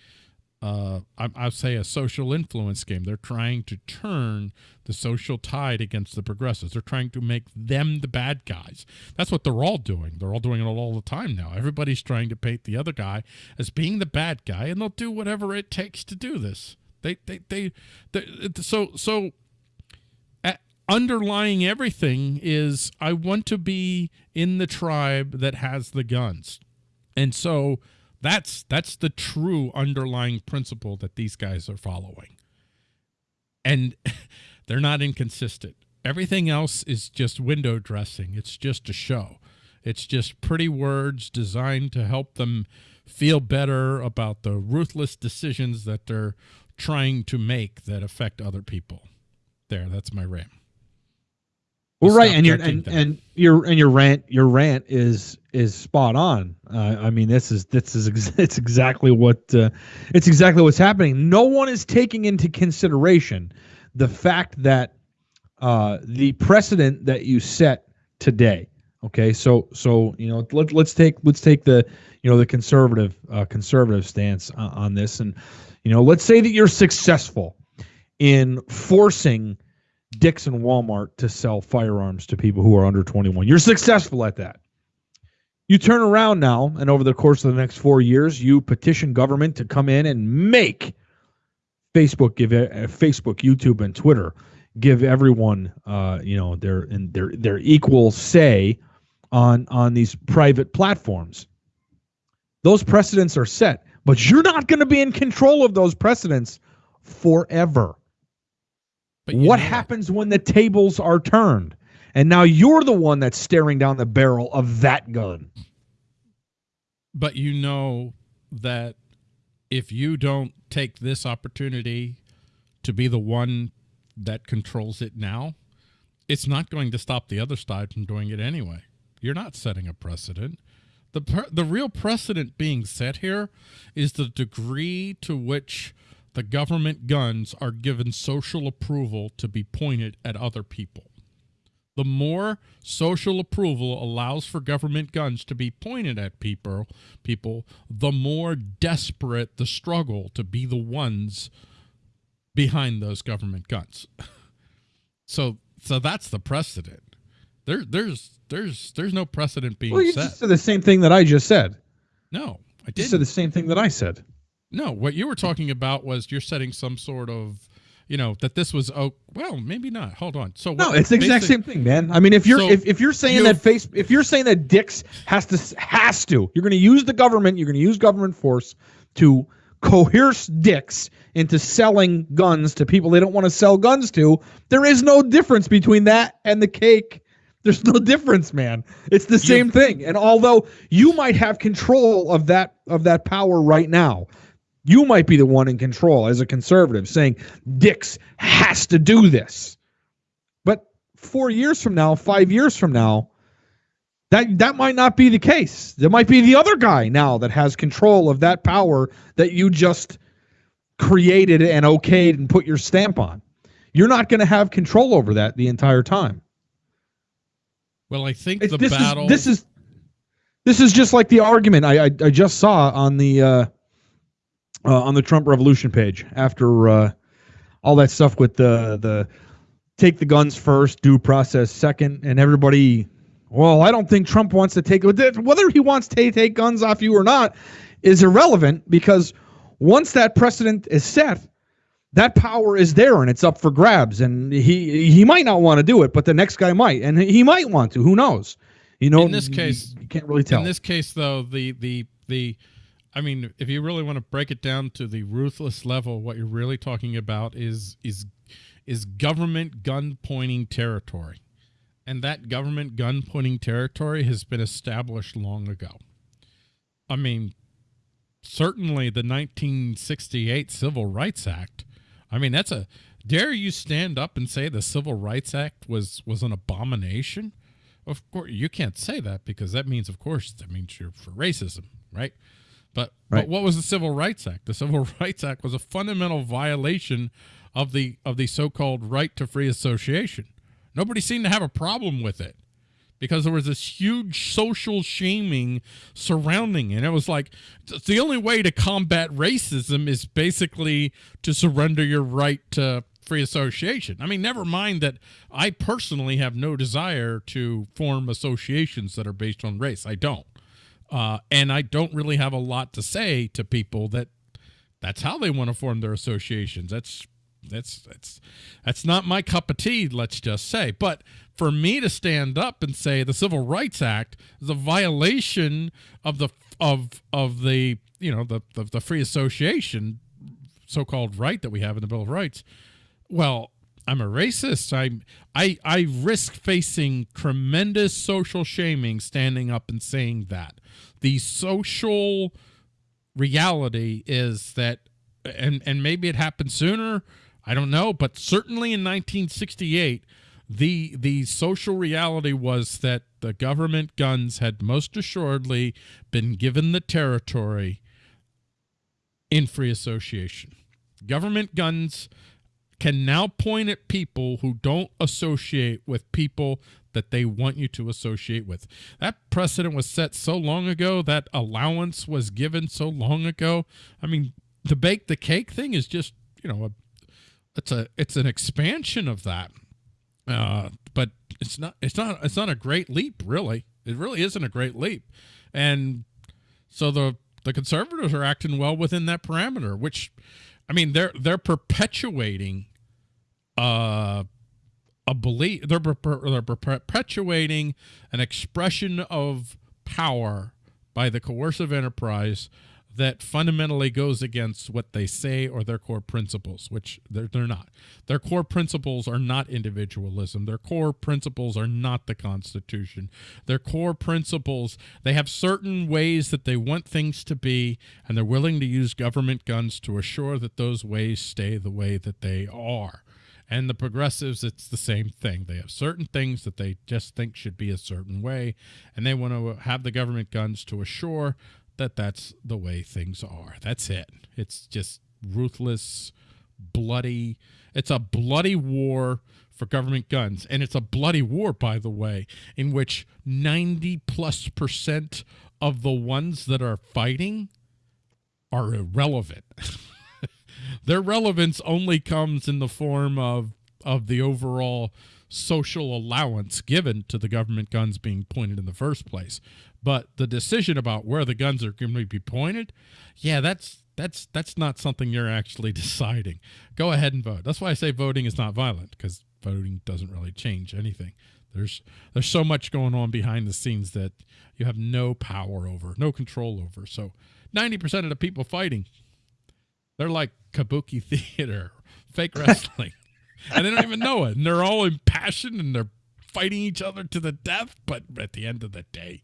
uh, I, I'll say a social influence game. They're trying to turn the social tide against the progressives. They're trying to make them the bad guys. That's what they're all doing. They're all doing it all the time now. Everybody's trying to paint the other guy as being the bad guy, and they'll do whatever it takes to do this. They, they, they, they so, so underlying everything is I want to be in the tribe that has the guns. And so that's that's the true underlying principle that these guys are following. And [LAUGHS] they're not inconsistent. Everything else is just window dressing. It's just a show. It's just pretty words designed to help them feel better about the ruthless decisions that they're trying to make that affect other people. There, that's my rant. Well, right, and your and, and your and your rant your rant is is spot on. Uh, I mean, this is this is ex- [LAUGHS] it's exactly what uh, it's exactly what's happening. No one is taking into consideration the fact that uh, the precedent that you set today. Okay, so so you know let let's take let's take the you know the conservative uh, conservative stance on, on this, and you know let's say that you're successful in forcing Dick's and Walmart to sell firearms to people who are under 21. You're successful at that. You turn around now, and over the course of the next four years, you petition government to come in and make Facebook give uh, Facebook, YouTube, and Twitter give everyone, uh, you know, their and their their equal say on on these private platforms. Those precedents are set, but you're not going to be in control of those precedents forever. What happens when the tables are turned? And now you're the one that's staring down the barrel of that gun. But you know that if you don't take this opportunity to be the one that controls it now, it's not going to stop the other side from doing it anyway. You're not setting a precedent. The, the real precedent being set here is the degree to which the government guns are given social approval to be pointed at other people. The more social approval allows for government guns to be pointed at people, people, the more desperate the struggle to be the ones behind those government guns. [LAUGHS] so so that's the precedent. There there's there's there's no precedent being well, you set. just said the same thing that I just said. No, I did. Said the same thing that I said. No, what you were talking about was you're setting some sort of you know, that this was oh well, maybe not. Hold on. So No, what- it's the exact same thing, man. I mean, if you're So if, if you're saying that face if you're saying that Dick's has to has to, you're going to use the government, you're going to use government force to coerce Dick's into selling guns to people they don't want to sell guns to. There is no difference between that and the cake. There's no difference, man. It's the same thing. And although you might have control of that of that power right now, you might be the one in control as a conservative saying Dick's has to do this. But four years from now, five years from now, that that might not be the case. There might be the other guy now that has control of that power that you just created and okayed and put your stamp on. You're not going to have control over that the entire time. Well, I think It's, the this battle. is this is this is just like the argument I I, I just saw on the uh, uh, on the Trump Revolution page after uh, all that stuff with the the take the guns first, due process second, and everybody. Well, I don't think Trump wants to take whether he wants to take guns off you or not is irrelevant because once that precedent is set, that power is there and it's up for grabs. And he he might not want to do it, but the next guy might, and he might want to. Who knows? You know, In this case- you can't really tell. In this case, though, the the the, I mean, if you really want to break it down to the ruthless level, what you're really talking about is is is government gun pointing territory, and that government gun pointing territory has been established long ago. I mean, certainly the 1968 Civil Rights Act. I mean, that's a dare you stand up and say the Civil Rights Act was was an abomination? Of course, you can't say that because that means, of course, that means you're for racism, right? But Right. but what was the Civil Rights Act? The Civil [LAUGHS] Rights Act was a fundamental violation of the of the so-called right to free association. Nobody seemed to have a problem with it because there was this huge social shaming surrounding it. And it was like the only way to combat racism is basically to surrender your right to free association. I mean, never mind that I personally have no desire to form associations that are based on race. I don't. Uh, and I don't really have a lot to say to people that that's how they want to form their associations. That's that's that's that's not my cup of tea, let's just say. But for me to stand up and say the Civil Rights Act is a violation of the of of the you know the the, the free association so-called right that we have in the Bill of Rights. Well, I'm a racist. I'm I I risk facing tremendous social shaming standing up and saying that. The social reality is that and and maybe it happened sooner, I don't know, but certainly in 1968 the the social reality was that the government guns had most assuredly been given the territory in free association. Government guns can now point at people who don't associate with people that they want you to associate with. That precedent was set so long ago, that allowance was given so long ago. I mean, the bake the cake thing is just, you know, a, it's a it's an expansion of that. Uh, but it's not it's not it's not a great leap, really. It really isn't a great leap. And so the the conservatives are acting well within that parameter, which I mean they're they're perpetuating uh a belief they're, they're perpetuating an expression of power by the coercive enterprise that fundamentally goes against what they say or their core principles, which they're, they're not. Their core principles are not individualism. Their core principles are not the Constitution. Their core principles, they have certain ways that they want things to be, and they're willing to use government guns to assure that those ways stay the way that they are. And the progressives, it's the same thing. They have certain things that they just think should be a certain way, and they want to have the government guns to assure that that's the way things are. That's it. It's just ruthless, bloody. It's a bloody war for government guns. And it's a bloody war, by the way, in which 90 plus percent of the ones that are fighting are irrelevant. [LAUGHS] Their relevance only comes in the form of of the overall social allowance given to the government guns being pointed in the first place. But the decision about where the guns are going to be pointed, yeah, that's That's that's not something you're actually [LAUGHS] deciding. Go ahead and vote. That's why I say voting is not violent because voting doesn't really change anything. There's there's so much going on behind the scenes that you have no power over, no control over. So 90% of the people fighting, they're like kabuki [LAUGHS] theater, fake wrestling. And they don't even know it. And they're all impassioned and they're fighting each other to the death, but at the end of the day,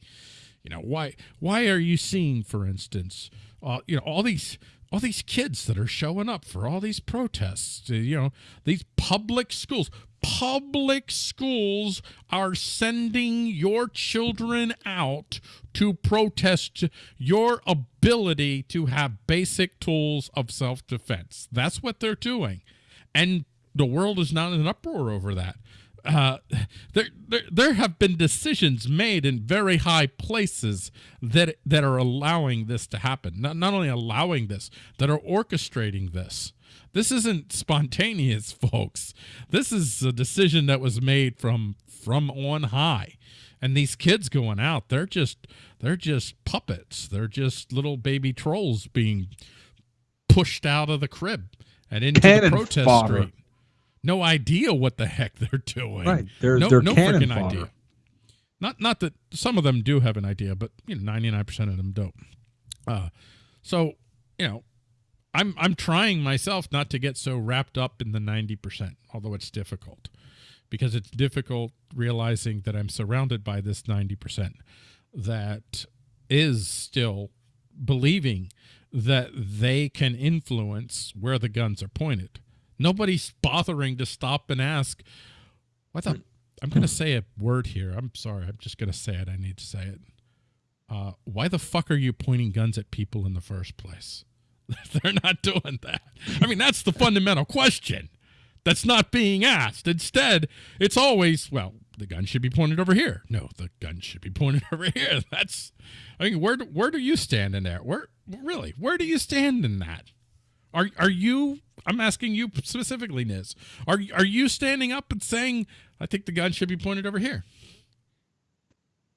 you know, why why are you seeing, for instance, uh, you know, all these all these kids that are showing up for all these protests, uh, you know, these public schools, public schools are sending your children out to protest your ability to have basic tools of self-defense. That's what they're doing. And the world is not in an uproar over that uh, there, there there have been decisions made in very high places that that are allowing this to happen. Not not only allowing this, that are orchestrating this. This isn't [LAUGHS] spontaneous, folks. This is a decision that was made from from on high. And these kids going out, they're just they're just puppets. They're just little baby trolls being pushed out of the crib and into Cannon the protest fodder. street no idea what the heck they're doing. Right. They're- no, they're no freaking fodder. idea. Not not that some of them do have an idea, but you know, ninety nine percent of them don't. Uh, so you know, I'm I'm trying myself not to get so wrapped up in the ninety percent, although it's difficult because it's difficult realizing that I'm surrounded by this ninety percent that is still believing that they can influence where the guns are pointed. Nobody's bothering to stop and ask, what the? I'm going to say a word here. I'm sorry. I'm just going to say it. I need to say it. Uh, why the fuck are you pointing guns at people in the first place? [LAUGHS] They're not doing that. I mean, that's the fundamental question that's not being asked. Instead, it's always, well, the gun should be pointed over here. No, the gun should be pointed [LAUGHS] over here. That's, I mean, where do, where do you stand in there? Where really, where do you stand in that? Are are you? I'm asking you specifically, Niz. Are are you standing up and saying, I think the gun should be pointed over here?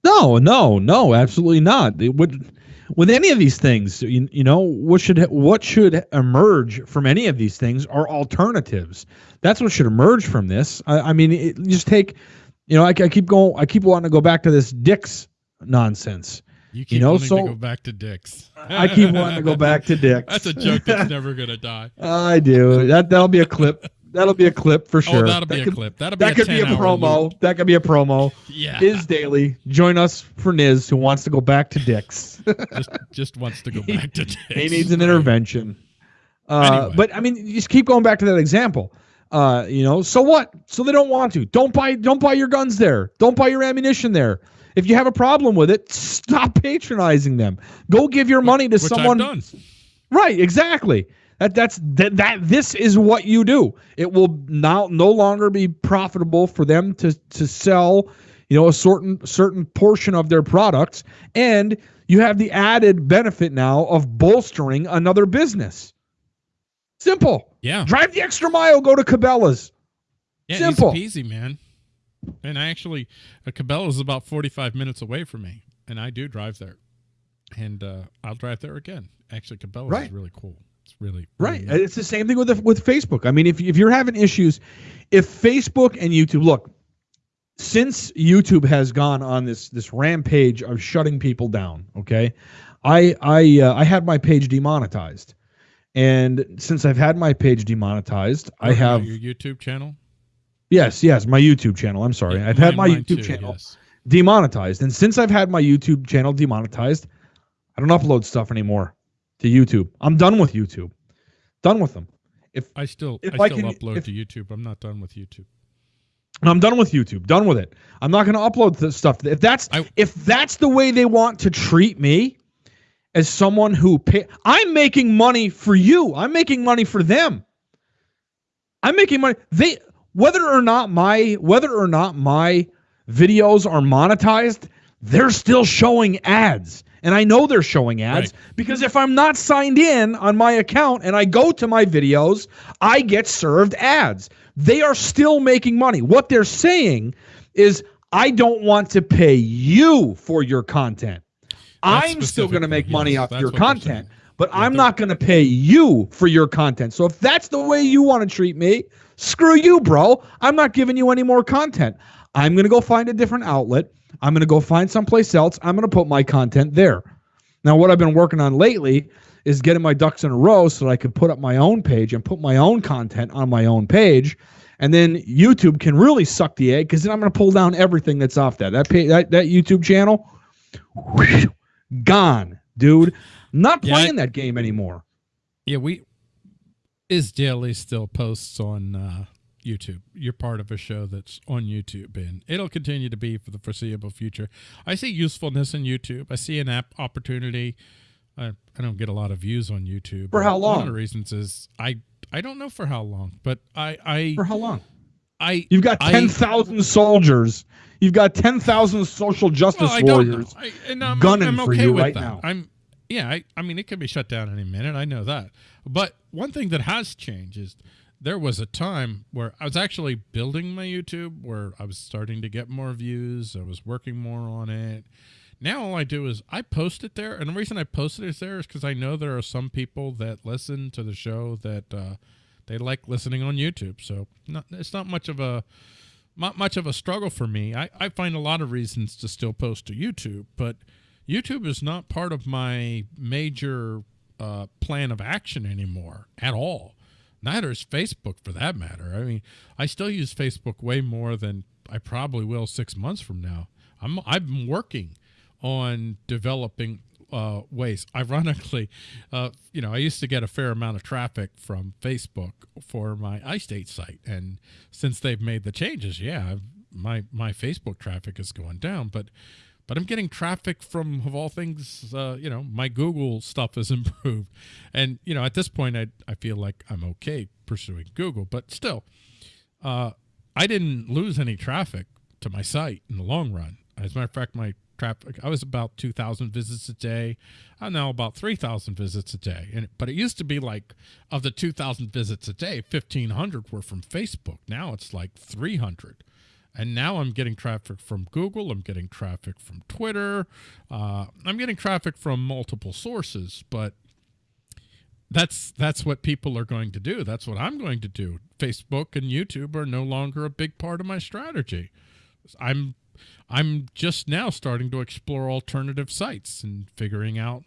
No, no, no, absolutely not. Would, with any of these things, you, you know, what should what should emerge from any of these things are alternatives. That's what should emerge from this. I, I mean, it, just take, you know, I, I keep going, I keep wanting to go back to this Dick's nonsense. You keep know, wanting so- to go back to Dick's. I keep wanting to go [LAUGHS] back to Dick's. That's a joke that's [LAUGHS] never gonna die. I do. That that'll be a clip. That'll be a clip for sure. Oh, that'll be That a clip. That'll be That a could be a promo. loop. That could be a promo. Yeah, Is Daily. Join us for Niz, who wants to go back to Dick's. [LAUGHS] just just wants to go back to Dick's. he needs an intervention. Uh, Anyway. But I mean, just keep going back to that example. Uh, you know, so what? So they don't want to. Don't buy. Don't buy your guns there. Don't buy your ammunition there. If you have a problem with it, stop patronizing them. Go give your money to Which someone. Right, exactly. That that's that that this is what you do. It will now no longer be profitable for them to to sell, you know, a certain certain portion of their products and you have the added benefit now of bolstering another business. Simple. Yeah, Drive the extra mile, go to Cabela's. yeah, simple. easy man. And I actually, uh, is about 45 minutes away from me, and I do drive there, and uh, I'll drive there again. Actually, Cabela Right. is really cool. It's really Right. really. It's the same thing with the, with Facebook. I mean, if if you're having issues, if Facebook and YouTube look, since YouTube has gone on this this rampage of shutting people down, okay, I I uh, I had my page demonetized, and since I've had my page demonetized, I Or, uh, have your YouTube channel. Yes yes my YouTube channel. I'm sorry, Yeah, I've had my YouTube too, channel yes. demonetized, and since I've had my YouTube channel demonetized, I don't upload stuff anymore to YouTube. I'm done with YouTube. Done with them. If I still If I I still can- upload if- to YouTube. I'm not done with YouTube. I'm done with YouTube. Done with it. I'm not going to upload the stuff. If that's I- if that's the way they want to treat me as someone who pay, I'm making money for you. I'm making money for them. I'm making money. They whether or not my whether or not my videos are monetized, they're still showing ads. And I know they're showing ads because if I'm not signed in on my account and I go to my videos, I get served ads. They are still making money. What they're saying is, I don't want to pay you for your content. I'm still going to make money yes, off your content, but I'm not going to pay you for your content. So if that's the way you want to treat me, screw you, bro. I'm not giving you any more content. I'm going to go find a different outlet. I'm going to go find someplace else. I'm going to put my content there. Now, what I've been working on lately is getting my ducks in a row so that I can put up my own page and put my own content on my own page. And then YouTube can really suck the egg because then I'm going to pull down everything that's off that. That, pay, that, that YouTube channel, whew, gone, dude. Not Yeah, playing that game anymore. Yeah, we is daily still posts on uh, YouTube. You're part of a show that's on YouTube, and it'll continue to be for the foreseeable future. I see usefulness in YouTube. I see an app opportunity. I, I don't get a lot of views on YouTube. For how long? One of the reasons is I I don't know for how long, but I I For how long? I You've got I- 10,000 soldiers. You've got 10,000 social justice well, warriors. I, and I'm, gunning I'm for okay you with right that. now. I'm yeah. I, I mean, it could be shut down any minute. I know that. But one thing that has changed is there was a time where I was actually building my YouTube, where I was starting to get more views. I was working more on it. Now all I do is I post it there, and the reason I post it is there is because I know there are some people that listen to the show that uh, they like listening on YouTube. So not, it's not much of a not much of a struggle for me. I, I find a lot of reasons to still post to YouTube, but YouTube is not part of my major uh, plan of action anymore at all. Neither is Facebook for that matter. I mean, I still use Facebook way more than I probably will six months from now. I'm I'm working on developing uh, ways. Ironically, uh, you know, I used to get a fair amount of traffic from Facebook for my iState site, and since they've made the changes, yeah, I've, my my Facebook traffic is going down, but but I'm getting traffic from of all things, uh, you know, my Google stuff has [LAUGHS] improved, and you know, at this point, I I feel like I'm okay pursuing Google, but still, uh, I didn't lose any traffic to my site in the long run. As a matter of fact, my traffic I was about 2,000 visits a day. I'm now about 3,000 visits a day. And but it used to be like of the 2,000 visits a day, 1,500 were from Facebook. Now it's like 300. And now I'm getting traffic from Google. I'm getting traffic from Twitter. Uh, I'm getting traffic from multiple sources, but that's that's what people are going to do. That's what I'm going to do. Facebook and YouTube are no longer a big part of my strategy. I'm I'm just now starting to explore alternative sites and figuring out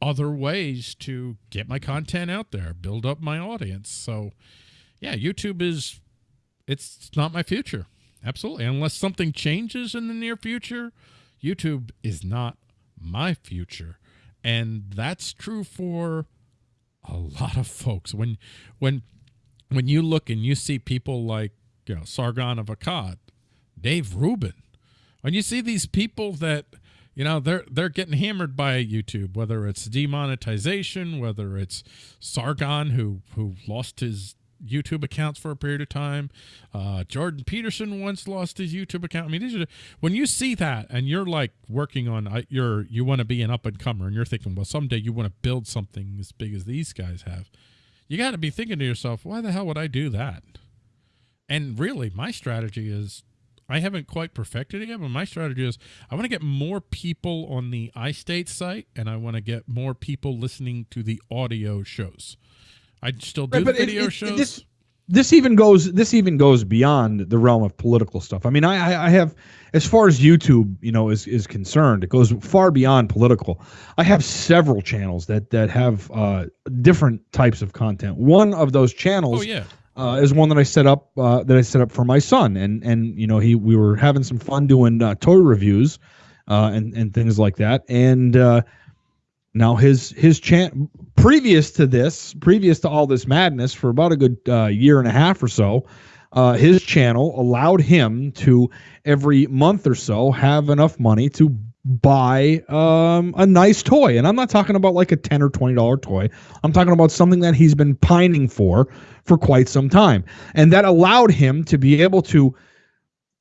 other ways to get my content out there, build up my audience. So, yeah, YouTube is it's not my future. Absolutely. Unless something changes in the near future, YouTube is not my future. And that's true for a lot of folks. When when when you look and you see people like, you know, Sargon of Akkad, Dave Rubin, when you see these people that you know they're they're getting hammered by YouTube, whether it's demonetization, whether it's Sargon who who lost his YouTube accounts for a period of time. Uh, Jordan Peterson once lost his YouTube account. I mean, these are when you see that and you're like working on you're you want to be an up and comer and you're thinking, well, someday you want to build something as big as these guys have. You got to be thinking to yourself, why the hell would I do that? And really, my strategy is I haven't quite perfected it yet, but my strategy is I want to get more people on the iState site and I want to get more people listening to the audio shows. I still do Right, but it- video it- shows. This, this even goes. This even goes beyond the realm of political stuff. I mean, I, I, I have, as far as YouTube, you know, is is concerned, it goes far beyond political. I have several channels that that have uh, different types of content. One of those channels oh yeah. uh, is one that I set up uh, that I set up for my son, and and you know he we were having some fun doing uh, toy reviews, uh, and and things like that, and uh, now his his chan previous to this, previous to all this madness, for about a good uh, year and a half or so, uh, his channel allowed him to every month or so have enough money to buy um, a nice toy, and I'm not talking about like a ten or twenty dollar toy. I'm talking about something that he's been pining for for quite some time, and that allowed him to be able to.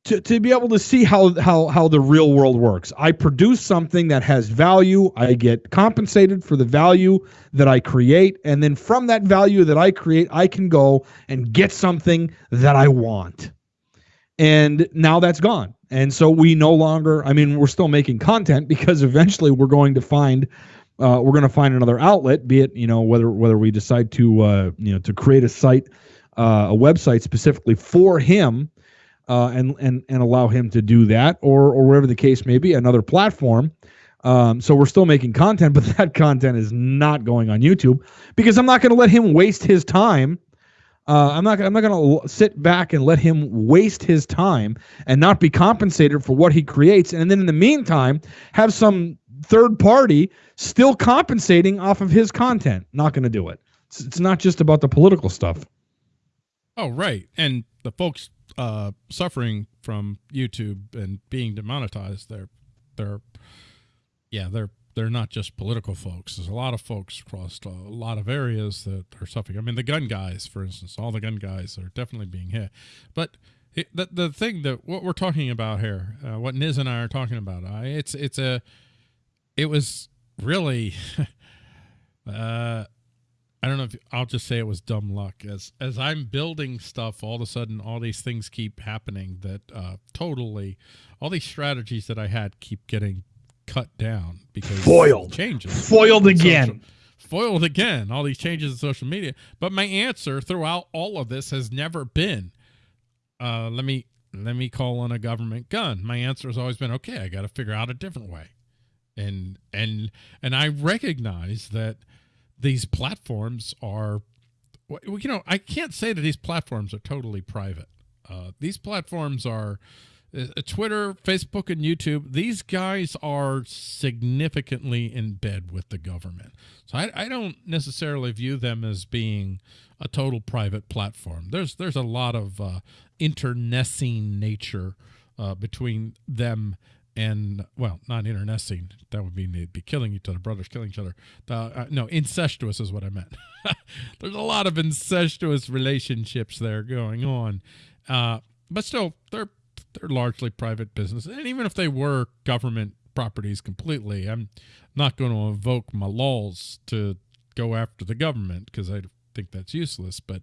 To, to be able to see how, how how the real world works. I produce something that has value. I get compensated for the value that I create. And then from that value that I create, I can go and get something that I want. And now that's gone. And so we no longer, I mean, we're still making content because eventually we're going to find uh, we're going to find another outlet, be it you know whether whether we decide to uh, you know to create a site, uh, a website specifically for him, uh, and and and allow him to do that, or or whatever the case may be, another platform. Um, so we're still making content, [LAUGHS] but that content is not going on YouTube because I'm not going to let him waste his time. Uh, I'm not. I'm not going to sit back and let him waste his time and not be compensated for what he creates, and then in the meantime have some third party still compensating off of his content. Not going to do it. It's, it's not just about the political stuff. Oh, right. And the folks uh, suffering from YouTube and being demonetized, they're they're yeah, they're they're not just political folks. There's a lot of folks across a lot of areas that are suffering. I mean, the gun guys, for instance, all the gun guys are definitely being hit. But the the thing that what we're talking about here, uh, what Niz and I are talking about, I it's it's a it was really [LAUGHS] uh I don't know if I'll just say it was dumb luck. As as I'm building stuff, all of a sudden, all these things keep happening that uh, totally, all these strategies that I had keep getting cut down because Foiled. changes, Foiled again. Social- foiled again. All these changes in social media. But my answer throughout all of this has never been, uh, let me let me call on a government gun. My answer has always been, okay, I got to figure out a different way, and and and I recognize that these platforms are well, you know i can't say that these platforms are totally private. Uh, these platforms are uh, twitter facebook and youtube these guys are significantly in bed with the government. So I, I don't necessarily view them as being a total private platform. There's there's a lot of uh, internecine nature uh, between them and well, not internecine. That would mean they'd be killing each other, brothers killing each other. Uh, uh, no, incestuous is what I meant. [LAUGHS] There's a lot of incestuous relationships there going on, uh, but still, they're they're largely private business. And even if they were government properties completely, I'm not going to invoke my laws to go after the government because I think that's useless. But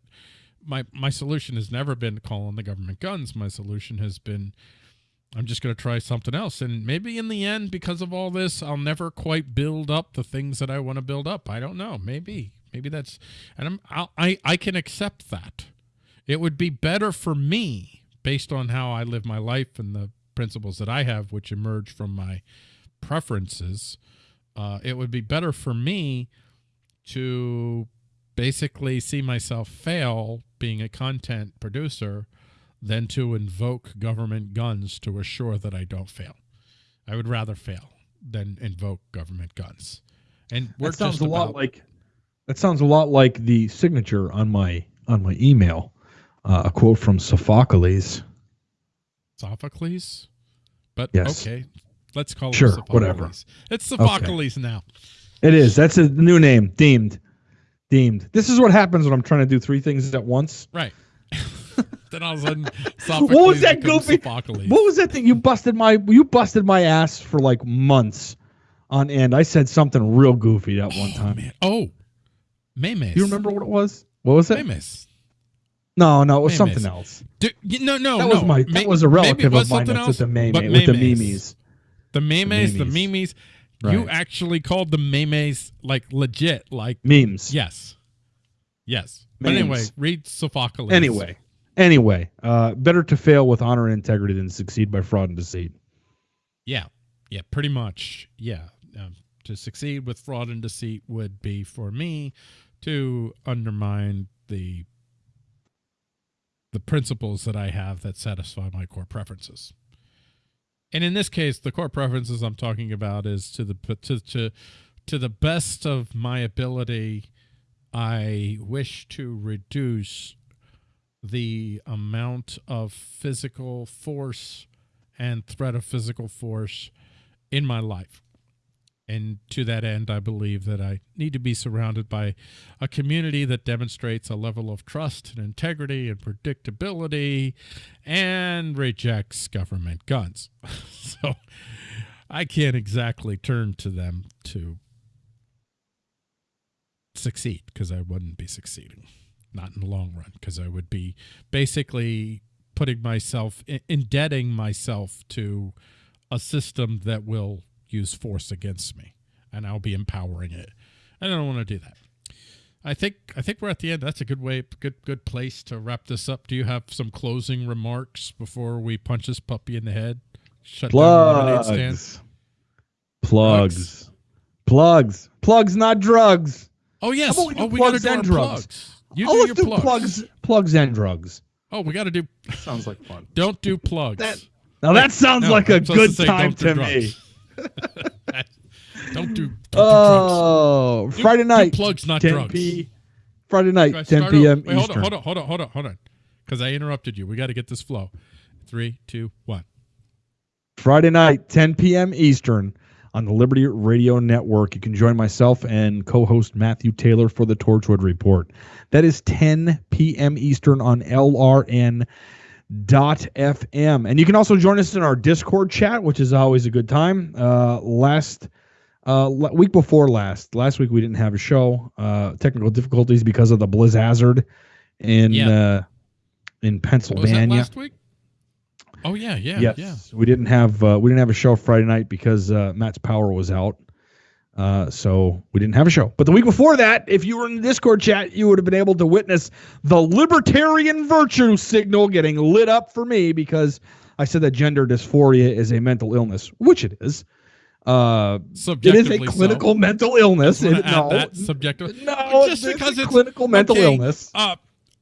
my my solution has never been calling the government guns. My solution has been I'm just going to try something else. And maybe in the end, because of all this, I'll never quite build up the things that I want to build up. I don't know. Maybe, maybe that's, and I'm, I'll, I, I can accept that. It would be better for me based on how I live my life and the principles that I have, which emerge from my preferences. Uh, it would be better for me to basically see myself fail being a content producer than to invoke government guns to assure that I don't fail. I would rather fail than invoke government guns. And we're That sounds a lot like that sounds a lot like the signature on my on my email. Uh, a quote from Sophocles. Sophocles. But Yes. okay, let's call Sure, it Sophocles. whatever. It's Sophocles now. It is. That's a new name. Deemed. Deemed. This is what happens when I'm trying to do three things at once. Right. [LAUGHS] then all of a sudden, Sophocles What was that goofy- Sophocles. What was that thing you busted my you busted my ass for like months on end? I said something real goofy that one Oh, time. man. Oh, Memes. Do you remember what it was? What was it? Memes. No, no, it was Memes. something else. No, no, That no. was my that May- was a relative was of mine else, with the meme with the memes. memes. The memes, the memes. memes. You actually called the memes like legit, like Memes. yes, yes. But anyway, read Sophocles. Anyway, anyway, uh, better to fail with honor and integrity than succeed by fraud and deceit. yeah, yeah, pretty much, yeah. Um, to succeed with fraud and deceit would be for me to undermine the the principles that I have that satisfy my core preferences. And in this case, the core preferences I'm talking about is to the to to to the best of my ability, I wish to reduce the amount of physical force and threat of physical force in my life. And to that end, I believe that I need to be surrounded by a community that demonstrates a level of trust and integrity and predictability and rejects government guns. [LAUGHS] so I can't exactly turn to them to succeed because I wouldn't be succeeding, not in the long run, because I would be basically putting myself, indebting myself to a system that will use force against me. and I'll be empowering it. And I don't want to do that. I think I think we're at the end. That's a good way, good good place to wrap this up. Do you have some closing remarks before we punch this puppy in the head? Shut down the lemonade. Plugs. Plugs. Plugs. Plugs, not drugs. Oh yes. How we do oh, we gotta plugs do drugs? Plugs. You oh, do your do plugs. plugs. Plugs and drugs. Oh, we got to do. Sounds like fun. Don't do plugs. That- Now that sounds No, like a I'm supposed good to say time don't do to me. [LAUGHS] don't do. Don't Oh, do drugs. Oh, Friday Do night. plugs, not 10 drugs. p. Friday night, 10 p.m. over? Wait, hold on, Eastern. hold on, hold on, hold on, hold on, because I interrupted you. We got to get this flow. Three, two, one. Friday night, 10 p.m. Eastern on the Liberty Radio Network. You can join myself and co-host Matthew Taylor for the Torchwood Report. That is 10 p.m. Eastern on LRN dot fm and you can also join us in our discord chat which is always a good time uh last uh week before last last week we didn't have a show uh technical difficulties because of the blizzard in Yeah. uh in What was that pennsylvania last week? Oh yeah, yeah, yes, yeah. we didn't have uh, we didn't have a show Friday night because uh, Matt's power was out, uh, so we didn't have a show. But the week before that, if you were in the Discord chat, you would have been able to witness the libertarian virtue signal getting lit up for me because I said that gender dysphoria is a mental illness, which it is. Uh, it is a Subjectively so. clinical mental illness. It- no, subjective. no, just it's because a it's clinical mental okay, illness. Uh,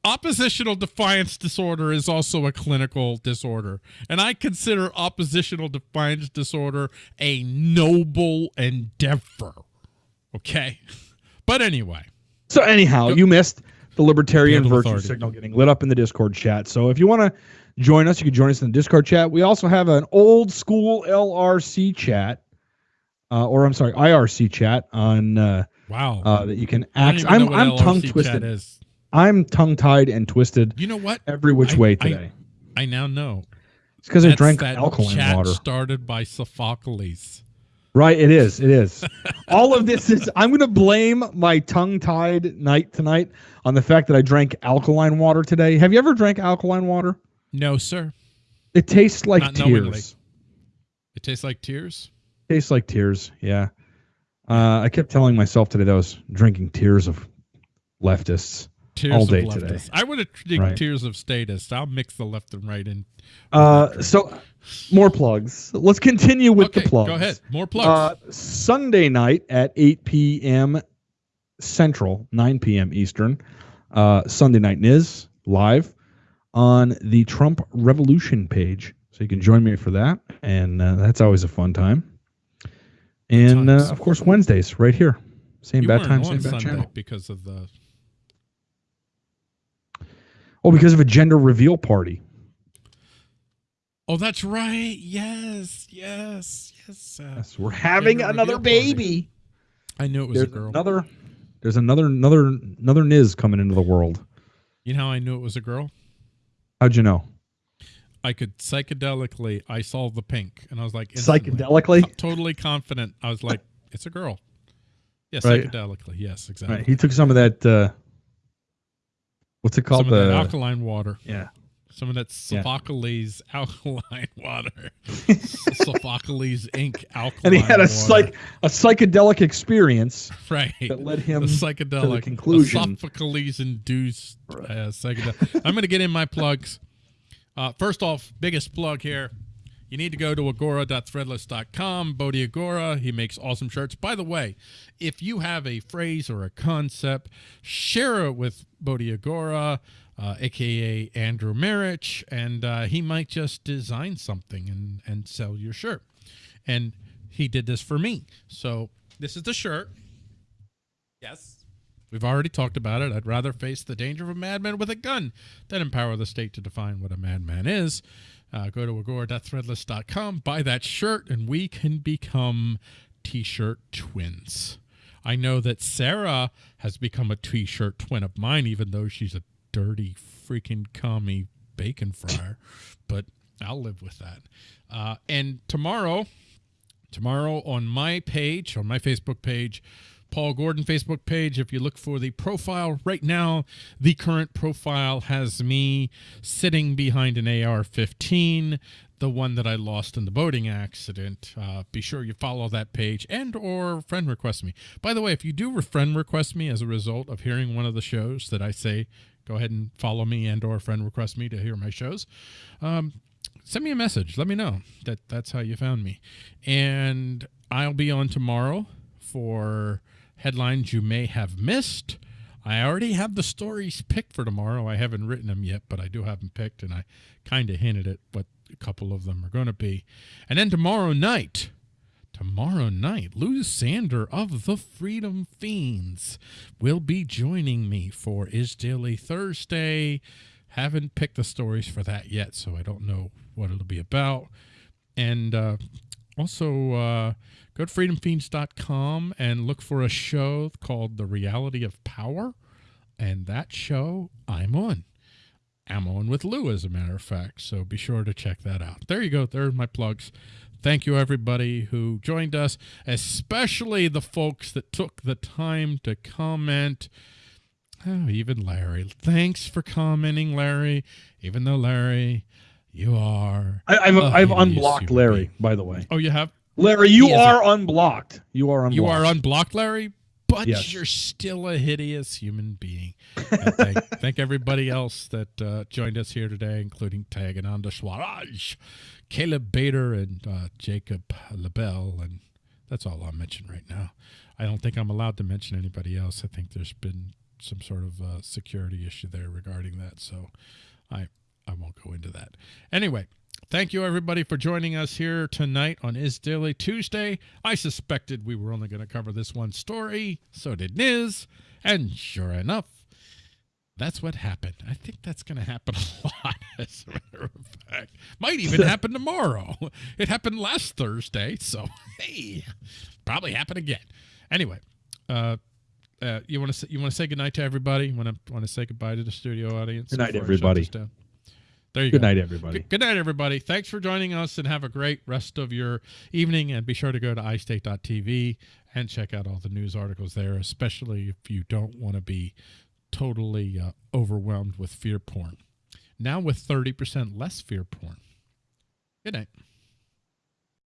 oppositional defiance disorder is also a clinical disorder, and I consider oppositional defiance disorder a noble endeavor. Okay, but anyway, So anyhow, you missed the libertarian virtue authority. signal getting lit up in the Discord chat. So if you want to join us, you can join us in the Discord chat. We also have an old school LRC chat, uh, or I'm sorry, IRC chat on uh, wow. uh, that you can access. I'm I'm tongue twisted. I'm tongue tied and twisted You know what? every which I- way I- today. I now know. it's because I drank that alkaline chat water. started by Sophocles. Right, it is. It is. [LAUGHS] All of this is. I'm going to blame my tongue-tied night tonight on the fact that I drank alkaline water today. Have you ever drank alkaline water? No, sir. It tastes like Not knowingly. tears. It tastes like tears. Tastes like tears. Yeah. Uh, I kept telling myself today that I was drinking tears of leftists. Tears All of day today. I would have Right. tears of statists. I'll mix the left and right in. Uh, so more plugs. Let's continue with okay, the plugs. go ahead. More plugs. Uh, Sunday night at 8 p.m. Central, 9 p.m. Eastern. Uh, Sunday Night Niz live on the Trump Revolution page. So you can join me for that. And uh, that's always a fun time. And uh, of course, Wednesdays right here. Same you bad time, same bad Sunday channel. because of the. Oh, because of a gender reveal party. Oh, that's right. Yes, yes, yes. Uh, Yes, we're having another reveal party. baby. I knew it was There's a girl. another. There's another another another Niz coming into the world. You know how I knew it was a girl? How'd you know? I could psychedelically. I saw the pink, and I was like, instantly, Psychedelically. t- totally confident. I was like, it's a girl. Yes, Right. psychedelically. Yes, exactly. Right. He took some of that. Uh, what's it called? Some of that The alkaline water. yeah. Some of that Yeah. Sophocles [LAUGHS] alkaline water. [LAUGHS] Sophocles ink alkaline And he had a water. psych a psychedelic experience right. that led him the to psychedelic the conclusion. Sophocles induced uh, psychedelic. I'm going to get in my plugs. Uh, first off, biggest plug here. You need to go to agora.threadless.com. Bodhi Agora, he makes awesome shirts. By the way, if you have a phrase or a concept, share it with Bodhi Agora, uh, aka Andrew Marich, and uh, he might just design something and, and sell your shirt. And he did this for me. So this is the shirt. Yes. We've already talked about it. I'd rather face the danger of a madman with a gun than empower the state to define what a madman is. Uh, go to agora.threadless.com, buy that shirt, and we can become t shirt twins. I know that Sarah has become a t shirt twin of mine, even though she's a dirty freaking commie bacon fryer, [LAUGHS] but I'll live with that. Uh, and tomorrow, tomorrow on my page, on my Facebook page, Paul Gordon Facebook page. If you look for the profile right now, the current profile has me sitting behind an AR 15, the one that I lost in the boating accident. Uh, be sure you follow that page and or friend request me. By the way, if you do friend request me as a result of hearing one of the shows that I say, go ahead and follow me and or friend request me to hear my shows. Um, send me a message. Let me know that that's how you found me. And I'll be on tomorrow for headlines you may have missed. I already have the stories picked for tomorrow. I haven't written them yet, but I do have them picked, and I kind of hinted at what a couple of them are going to be. And then tomorrow night, tomorrow night, Lou Sander of the Freedom Feens will be joining me for iState Daily Thursday. Haven't picked the stories for that yet, so I don't know what it'll be about. And uh, also, uh, go to freedomfeens.com and look for a show called The Reality of Power. And that show I'm on. I'm on with Lou, as a matter of fact. So be sure to check that out. There you go. There are my plugs. Thank you, everybody who joined us, especially the folks that took the time to comment. Oh, even Larry. Thanks for commenting, Larry. Even though, Larry, you are. I, I've a I've unblocked Larry, being. by the way. Oh, you have? Larry, you He are unblocked. You are unblocked. You are unblocked, Larry, but Yes. you're still a hideous human being. Thank, [LAUGHS] thank everybody else that uh, joined us here today, including Tagananda Swaraj, Caleb Bader, and uh, Jacob LaBelle. And that's all I'll mention right now. I don't think I'm allowed to mention anybody else. I think there's been some sort of uh, security issue there regarding that. So I, I won't go into that. Anyway, Thank you, everybody, for joining us here tonight on iState Daily Tuesday. I suspected we were only going to cover this one story. So did Niz. And sure enough, that's what happened. I think that's going to happen [LAUGHS] a lot, as a matter of fact. Might even [LAUGHS] happen tomorrow. It happened last Thursday. So, [LAUGHS] hey, probably happen again. Anyway, uh, uh, you want to you want to say goodnight to everybody? Want to want to say goodbye to the studio audience? Good night, before I shut everybody. There you Good go. night, everybody. Good, good night, everybody. Thanks for joining us and have a great rest of your evening. And be sure to go to iState.tv and check out all the news articles there, especially if you don't want to be totally uh, overwhelmed with fear porn. Now with 30% less fear porn. Good night.